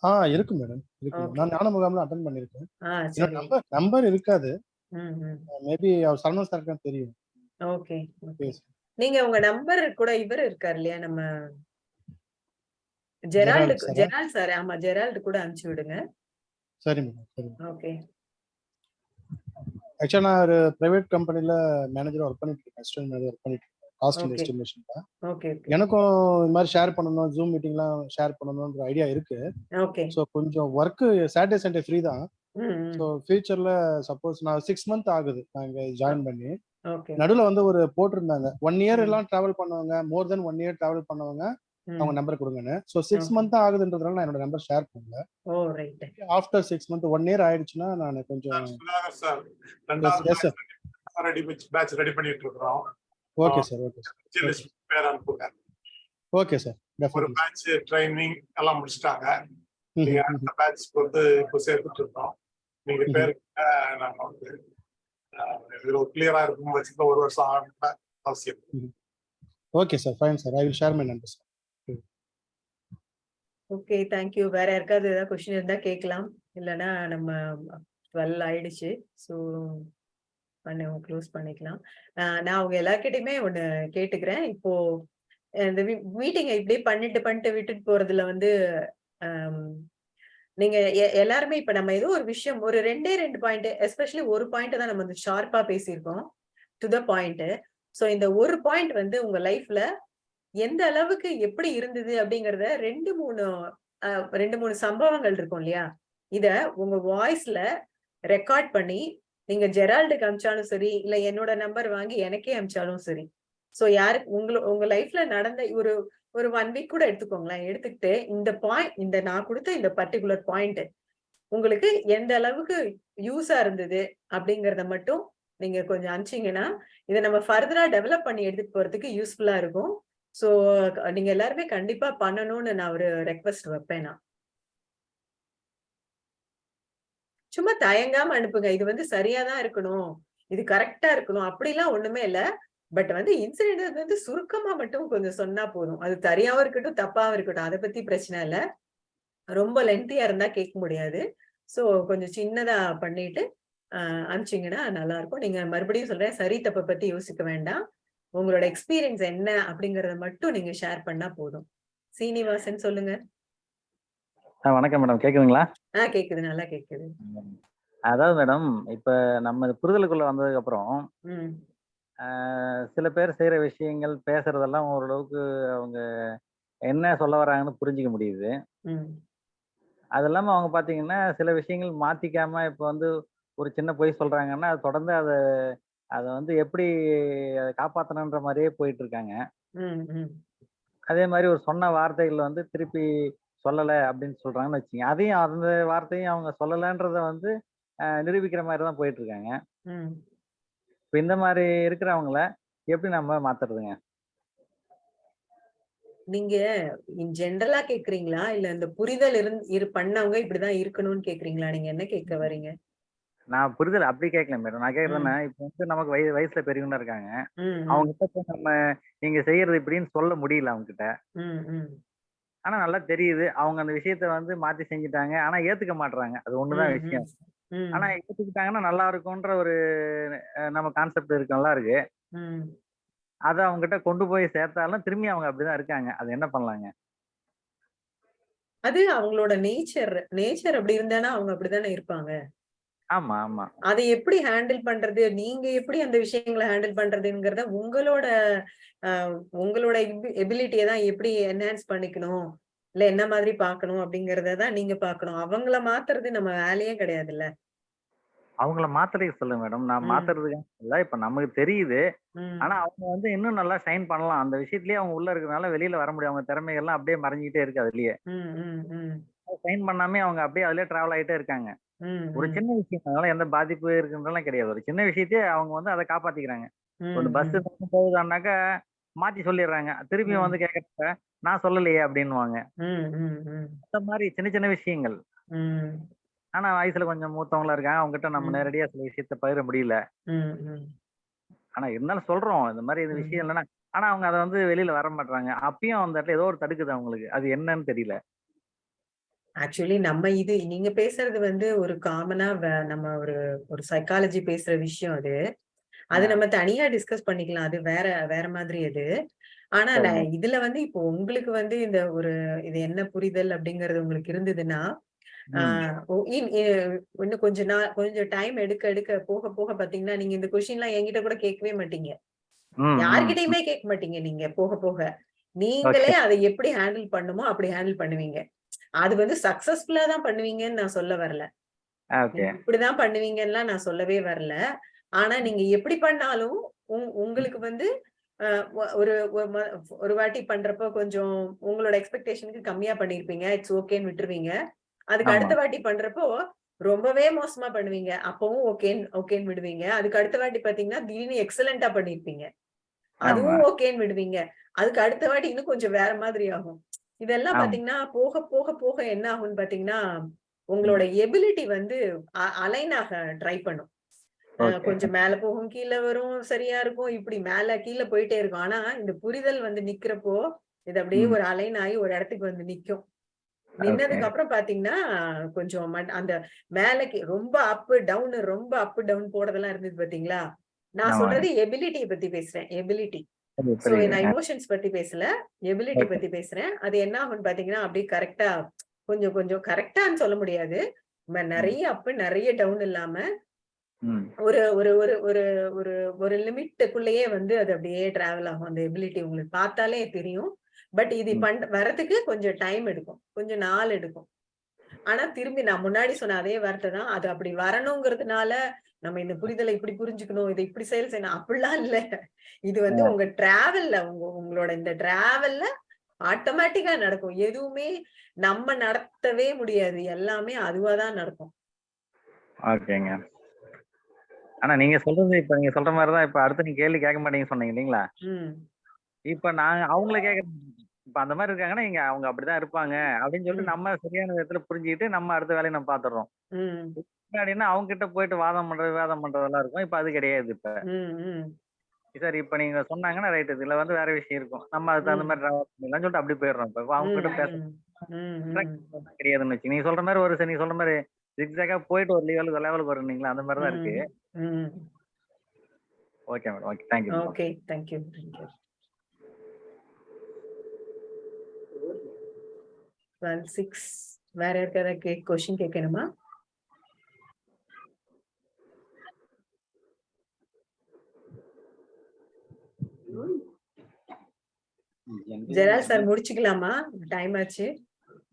ஆ இருக்கு மேடம் இருக்கு. நான் ஞான முகாம்ல அட்டன் பண்ணிருக்கேன் சரி. நம்பர் நம்பர் இருக்காது. மேபி அவர் சரவணன் சாருக்கு தெரியும். ஓகே. நீங்க உங்க நம்பர் கூட இவர் இருக்கார் இல்லையா? நம்ம ஜெரால்டு? ஜெரால்ட் சார் ஆமா ஜெரால்டு கூட அனுப்பிச்சு விடுங்க. சரி மேடம் சரி ஓகே ஆக்சுவலா நான் ஒரு பிரைவேட் கம்பெனில மேனேஜர் ஒர்க் பண்ணிட்டு இருக்கேன். அசிஸ்டன்ட் மேனேஜர் ஒர்க் பண்ணிட்டு Okay. எஸ்டிமேஷன்ல எனக்கும் இந்த மாதிரி ஷேர் பண்ணணும் ஜூம் மீட்டிங்லாம் ஷேர் பண்ணணும்ன்ற ஐடியா இருக்கு. ஓகே ஸோ கொஞ்சம் ஒர்க் சாட்டர்டே சண்டே ஃப்ரீ தான். ஸோ ஃபியூச்சர்ல சப்போஸ் நான் சிக்ஸ் மந்த் ஆகுது நான் இங்க ஜாயின் பண்ணி. ஓகே நடுவில் வந்து ஒரு போட்டிருந்தாங்க. ஒன் இயர் எல்லாம் டிராவல் பண்ணவங்க more then one year travel பண்ணவங்க அவங்க நம்பர் கொடுங்கன்னு. So six. மந்த் ஆகுதுன்றதுனால நான் என்னோட நம்பர் ஷேர் பண்ணல. ஓ right after six month one year ஆயிடுச்சுன்னா நான் கொஞ்சம். ரெடி பேட்ச் ரெடி பண்ணிட்டு இருக்கிறோம். Okay sir okay sir. பேர் அனுப்புங்க. ஓகே சார் ஒரு பேட்ச் ட்ரைனிங் எல்லாம் முடிச்சிட்டாங்க. நீங்க அடுத்த பேட்ச்க்கு வந்து இப்போ சேர்த்துட்டு இருக்கோம். நீங்க. பேருக்கு நாங்க வந்து அஹ், இது ஒரு கிளியரா இருக்கும் வச்சுக்க ஒரு வருஷம் ஆகணும்னு அவசியம் okay sir fine sir. I will share my number sir okay thank you வேற யாருக்காவது ஏதாவது கொஸ்டின் இருந்தா கேட்கலாம். இல்லைன்னா நம்ம டுவெல் ஆயிடுச்சு. ஸோ பண்ண க்ளோஸ் பண்ணிக்கலாம். நான் அவங்க எல்லார்கிட்டயுமே ஒண்ணு கேட்டுக்கிறேன். இப்போ இந்த மீட்டிங்கை இப்படியே பண்ணிட்டு பண்ணிட்டு விட்டுட்டு போறதுல வந்து நீங்க எ- எல்லாருமே இப்ப நம்ம ஏதோ ஒரு விஷயம் ஒரு ரெண்டே ரெண்டு பாயிண்ட் எஸ்பெஷலி ஒரு பாயிண்ட் தான் நம்ம வந்து ஷார்ப்பா பேசியிருக்கோம் டு த பாயிண்ட் ஸோ இந்த ஒரு பாயிண்ட் வந்து உங்க லைஃப்ல எந்த அளவுக்கு எப்படி இருந்தது அப்படிங்கறத ரெண்டு மூணு ரெண்டு மூணு சம்பவங்கள் இருக்கும் இல்லையா? இத உங்க வாய்ஸ்ல ரெக்கார்ட் பண்ணி நீங்க ஜெரால்டுக்கு அமிச்சாலும் சரி இல்ல என்னோட நம்பர் வாங்கி எனக்கே அமிச்சாலும் சரி. சோ யாருக்கு உங்கள உங்க லைஃப்ல நடந்த ஒரு ஒரு ஒன் வீக் கூட எடுத்துக்கோங்களேன். எடுத்துக்கிட்டு இந்த பாயிண்ட் இந்த நான் கொடுத்த இந்த பர்டிகுலர் பாயிண்ட் உங்களுக்கு எந்த அளவுக்கு யூஸா இருந்தது அப்படிங்கறத மட்டும் நீங்க கொஞ்சம் அனுப்பிச்சீங்கன்னா இதை நம்ம ஃபர்தரா டெவலப் பண்ணி எடுத்துட்டு போறதுக்கு யூஸ்ஃபுல்லா இருக்கும். சோ நீங்க எல்லாருமே கண்டிப்பா பண்ணணும்னு நான் ஒரு ரெக்வஸ்ட் வைப்பேன் நான். சும்மா தயங்காம அனுப்புங்க. இது வந்து சரியாதான் இருக்கணும். இது கரெக்டா இருக்கணும். அப்படிலாம் ஒண்ணுமே இல்ல. பட் வந்து இன்சிடென்ட் வந்து சுருக்கமா மட்டும் கொஞ்சம் சொன்னா போதும். அது சரியாவும் இருக்கட்டும் தப்பாவும் இருக்கட்டும். அதை பத்தி பிரச்சனை இல்ல. ரொம்ப லென்த்தியா இருந்தா கேட்க முடியாது. சோ கொஞ்சம் சின்னதா பண்ணிட்டு ஆஹ் அனுப்பிச்சீங்கன்னா நல்லா இருக்கும் நீங்க மறுபடியும் சொல்றேன் சரி தப்பை பத்தி யோசிக்க வேண்டாம். உங்களோட எக்ஸ்பீரியன்ஸ் என்ன அப்படிங்கறத மட்டும் நீங்க ஷேர் பண்ணா போதும். சீனிவாசன் சொல்லுங்க. வணக்கம் மேடம். கேக்குதுங்களா? ஆஹ் கேக்குது. நல்லா கேக்குது. அதாவது மேடம் இப்ப நம்ம இது புரிதலுக்குள்ள வந்ததுக்கு அப்புறம் ஆஹ் சில பேர் செய்யற விஷயங்கள் பேசுறதெல்லாம் ஓரளவுக்கு அவங்க என்ன சொல்ல வராங்கன்னு புரிஞ்சுக்க முடியுது. அது இல்லாம அவங்க பாத்தீங்கன்னா சில விஷயங்கள் மாத்திக்காம இப்ப வந்து ஒரு சின்ன பொய் சொல்றாங்கன்னா அது தொடர்ந்து அதை அதை வந்து எப்படி அதை காப்பாத்தணுன்ற மாதிரியே போயிட்டு இருக்காங்க. அதே மாதிரி ஒரு சொன்ன வார்த்தைகள் வந்து திருப்பி சொல்லலை அப்படின்னு சொல்றாங்கன்னு வச்சுங்க அதையும் அந்த வார்த்தையும் அவங்க சொல்லலைன்றத வந்து நிரூபிக்கிற மாதிரி தான் போயிட்டு இருக்காங்க இப்போ இந்த மாதிரி இருக்கிறவங்கள எப்படி நம்ம மாத்துறதுங்க? நீங்க ஜென்ரலா கேக்குறீங்களா? இல்ல இந்த புரிதல் இருந்து இரு பண்ணவங்க இப்படிதான் இருக்கணும்னு கேக்குறீங்களா? நீங்க என்ன கேட்க வர்றீங்க? நான் புரிதல் அப்படி கேட்கல மேடம். நான். என்ன இப்போ வந்து நமக்கு வய வயசுல பெரியவங்க இருக்காங்க. அவங்க கிட்ட நம்ம நீங்க செய்யறது இப்படின்னு சொல்ல முடியல அவங்க கிட்ட ஆனா நல்லா தெரியுது. அவங்க அந்த விஷயத்த வந்து மாத்தி செஞ்சுட்டாங்க. ஆனா ஏத்துக்க மாட்றாங்க. அது ஒண்ணுதான் விஷயம். ஆனா ஏத்துக்கிட்டாங்கன்னா நல்லா இருக்கும்ன்ற ஒரு நம்ம கான்செப்ட் இருக்கு நல்லா இருக்கு அதை அவங்க கிட்ட கொண்டு போய் சேர்த்தாலும் திரும்பி அவங்க அப்படிதான் இருக்காங்க. அது என்ன பண்ணலாங்க? அது அவங்களோட நேச்சர் நேச்சர் அப்படி இருந்தானா அவங்க அப்படித்தானே இருப்பாங்க? ஆமா ஆமா. அதை எப்படி ஹேண்டில் பண்றது? நீங்க எப்படி அந்த விஷயங்களை ஹேண்டில் பண்றதுங்கிறத உங்களோட உங்களோட எபிலிட்டியை தான் எப்படி என்ஹான்ஸ் பண்ணிக்கணும்? இல்ல என்ன மாதிரி பார்க்கணும் அப்படிங்கறத தான் நீங்க பார்க்கணும். அவங்கள மாத்துறது நம்ம வேலையே கிடையாதுல்ல. அவங்கள மாத்துறதுக்கு சொல்லுங்க மேடம். நான் ம். மாத்துறதுக்கு இல்ல இப்ப நமக்கு தெரியுது. ஆனா அவங்க வந்து இன்னும் நல்லா ஷைன் பண்ணலாம். அந்த விஷயத்துலயே அவங்க உள்ள இருக்கறனால வெளியில வர முடியும் அவங்க திறமைகள்லாம் அப்படியே மறைஞ்சிக்கிட்டே இருக்கு அதுலயே. ஷைன் பண்ணாமே அவங்க அப்படியே அதுலயே டிராவல் ஆயிட்டே இருக்காங்க. ஒரு சின்ன விஷயம். அதனால எந்த பாதிப்பு இருக்குன்றலாம் கிடையாது. ஒரு சின்ன விஷயத்தையே அவங்க வந்து அதை காப்பாத்திக்கிறாங்க. ஒரு பஸ் போகுதான்னாக்கா மாத்தி சொல்லிடுறாங்க. திருப்பி. வந்து கேட்கறப்ப நான் சொல்லலையே ம், அந்த மாதிரி சின்ன சின்ன விஷயங்கள். ஆனா வயசுல கொஞ்சம் மூத்தவங்களா இருக்காங்க. அவங்க கிட்ட நம்ம. நேரடியா சில விஷயத்த பகிர முடியல. ஆனா இருந்தாலும் சொல்றோம். இந்த மாதிரி இந்த ம். விஷயம் இல்லைன்னா ஆனா அவங்க அதை வந்து வெளியில வர மாட்டாங்க அப்பயும் அந்த இடத்துல ஏதோ ஒரு தடுக்குது அவங்களுக்கு. அது என்னன்னு தெரியல. ஆக்சுவலி நம்ம இது நீங்க பேசுறது வந்து ஒரு காமனா நம்ம ஒரு ஒரு சைக்காலஜி பேசுற விஷயம் அது. அது. நம்ம தனியா டிஸ்கஸ் பண்ணிக்கலாம். அது வேற வேற மாதிரி அது. ஆனா நான் இதுல வந்து இப்போ உங்களுக்கு வந்து இந்த ஒரு இது என்ன புரிதல் அப்படிங்கறது உங்களுக்கு இருந்ததுன்னா இன்னும் கொஞ்ச நாள் கொஞ்சம் டைம் எடுக்க எடுக்க போக போக பாத்தீங்கன்னா நீங்க இந்த கொஸ்டின் எல்லாம் என்கிட்ட கூட கேட்கவே மாட்டீங்க. யார்கிட்டயுமே கேட்க மாட்டீங்க நீங்க போக போக. நீங்களே அதை எப்படி ஹேண்டில் பண்ணுமோ அப்படி ஹேண்டில் பண்ணுவீங்க. அது வந்து சக்சஸ்ஃபுல்லா தான் பண்ணுவீங்கன்னு நான் சொல்ல வரல. இப்படிதான் பண்ணுவீங்கன்னுலாம் நான் சொல்லவே வரல. ஆனா நீங்க எப்படி பண்ணாலும் உங்- உங்களுக்கு வந்து ஒரு ஒரு வாட்டி பண்றப்போ கொஞ்சம் உங்களோட எக்ஸ்பெக்டேஷனுக்கு கம்மியா பண்ணிருப்பீங்க. இட்ஸ் ஓகேன்னு விட்டுருவீங்க. அதுக்கு அடுத்த வாட்டி பண்றப்போ ரொம்பவே மோசமா பண்ணுவீங்க. அப்பவும் ஓகேன்னு ஓகேன்னு விடுவீங்க. அதுக்கு அடுத்த வாட்டி பாத்தீங்கன்னா திடீர்னு எக்ஸலண்டா பண்ணிருப்பீங்க. அதுவும் ஓகேன்னு விடுவீங்க. அதுக்கு அடுத்த வாட்டி இன்னும் கொஞ்சம் வேற மாதிரி ஆகும். இதெல்லாம் பாத்தீங்கன்னா போக போக போக என்ன ஆகும்னு பாத்தீங்கன்னா உங்களோட எபிலிட்டி வந்து அலைன் ஆக ட்ரை பண்ணும். கொஞ்சம் மேல போகும் கீழே வரும் சரியா இருக்கும் இப்படி மேல கீழே போயிட்டே இருக்கும். ஆனா இந்த புரிதல் வந்து நிக்கிறப்போ இது அப்படியே ஒரு அலைன் ஆகி ஒரு இடத்துக்கு வந்து நிக்கும். நின்னதுக்கு அப்புறம் பாத்தீங்கன்னா கொஞ்சம் அந்த மேலக்கு ரொம்ப அப் டவுன் ரொம்ப அப் டவுன் போறதெல்லாம் இருந்தது பாத்தீங்களா? நான் சொல்றது எபிலிட்டியை பத்தி பேசுறேன் எபிலிட்டி. சோ நான் ஆ, இமோஷன்ஸ் பத்தி பேசல. எபிலிட்டி பத்தி பேசுறேன். அது என்ன ஆகும்னு பாத்தீங்கன்னா அப்படியே கரெக்டா கொஞ்சம் கொஞ்சம் கரெக்டான்னு சொல்ல முடியாது. நிறைய அப் நிறைய டவுன் இல்லாம ஒரு ஒரு ஒரு ஒரு ஒரு ஒரு லிமிட்டுக்குள்ளேயே வந்து அது அப்படியே டிராவல் ஆகும். அந்த எபிலிட்டி உங்களுக்கு பார்த்தாலே தெரியும். பட் இது பண் வரதுக்கு கொஞ்சம் டைம் எடுக்கும். கொஞ்சம் நாள் எடுக்கும். ஆனா திரும்பி நான் முன்னாடி சொன்ன அதே வார்த்தை தான். அது அப்படி வரணுங்கிறதுனால நம்ம இந்த புரிதலை இப்படி புரிஞ்சுக்கணும் இதை இப்படி செயல் செய்யணும் அப்படிலாம் இல்ல. இது வந்து உங்க டிராவல்ல உங்க உங்களோட இந்த டிராவல்ல ஆட்டோமேட்டிக்கா நடக்கும். எதுவுமே நம்ம நடத்தவே முடியாது. எல்லாமே அதுவாதான் நடக்கும். ஓகேங்க. ஆனா நீங்க சொல்றது இப்ப நீங்க சொல்ற மாதிரி தான் இப்ப அடுத்து நீங்க கேள்வி கேட்க மாட்டீங்கன்னு சொன்னீங்க இல்லைங்களா? இப்ப நான் அவங்கள கேட்க இப்ப அந்த மாதிரி இருக்காங்கன்னா இங்க அவங்க அப்படிதான் இருப்பாங்க அப்படின்னு சொல்லிட்டு நம்ம சரியான விதத்துல புரிஞ்சுக்கிட்டு நம்ம அடுத்த வேலையை நம்ம பாத்துறோம் உம் முன்னாடின்னா அவங்க கிட்ட போயிட்டு வாதம் பண்றது வாதம் பண்றதெல்லாம் இருக்கும். இப்ப அது கிடையாது இப்ப. சார் இப்ப நீங்க சொன்னாங்கன்னா ரைட் இதுல வந்து வேற விஷயம் இருக்கும். நம்ம அதுக்கு தகுந்த மாதிரி சொல்லிட்டு அப்படி போயிடுறோம் இப்ப. அவங்க கிட்ட பேச கிடையாதுன்னு வச்சு நீங்க சொல்ற மாதிரி ஒரு நீங்க சொல்ற மாதிரி ஜிக்ஸாக்கா போயிட்டு ஒரு லெவலுக்கு லெவலுக்கு வருவீங்களா அந்த மாதிரி தான் இருக்கு okay madam okay thank you okay thank you thank you twelve six வேற கே கொஸ்டின் கேட்கணுமா? ஜெரால் சார் முடிச்சுக்கலாமா? டைம் ஆச்சு.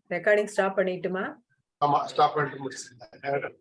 ரெக்கார்டிங் ஸ்டாப் பண்ணிட்டுமா? ஆமா ஸ்டாப் பண்ணிட்டு முடிச்சிருந்தேன்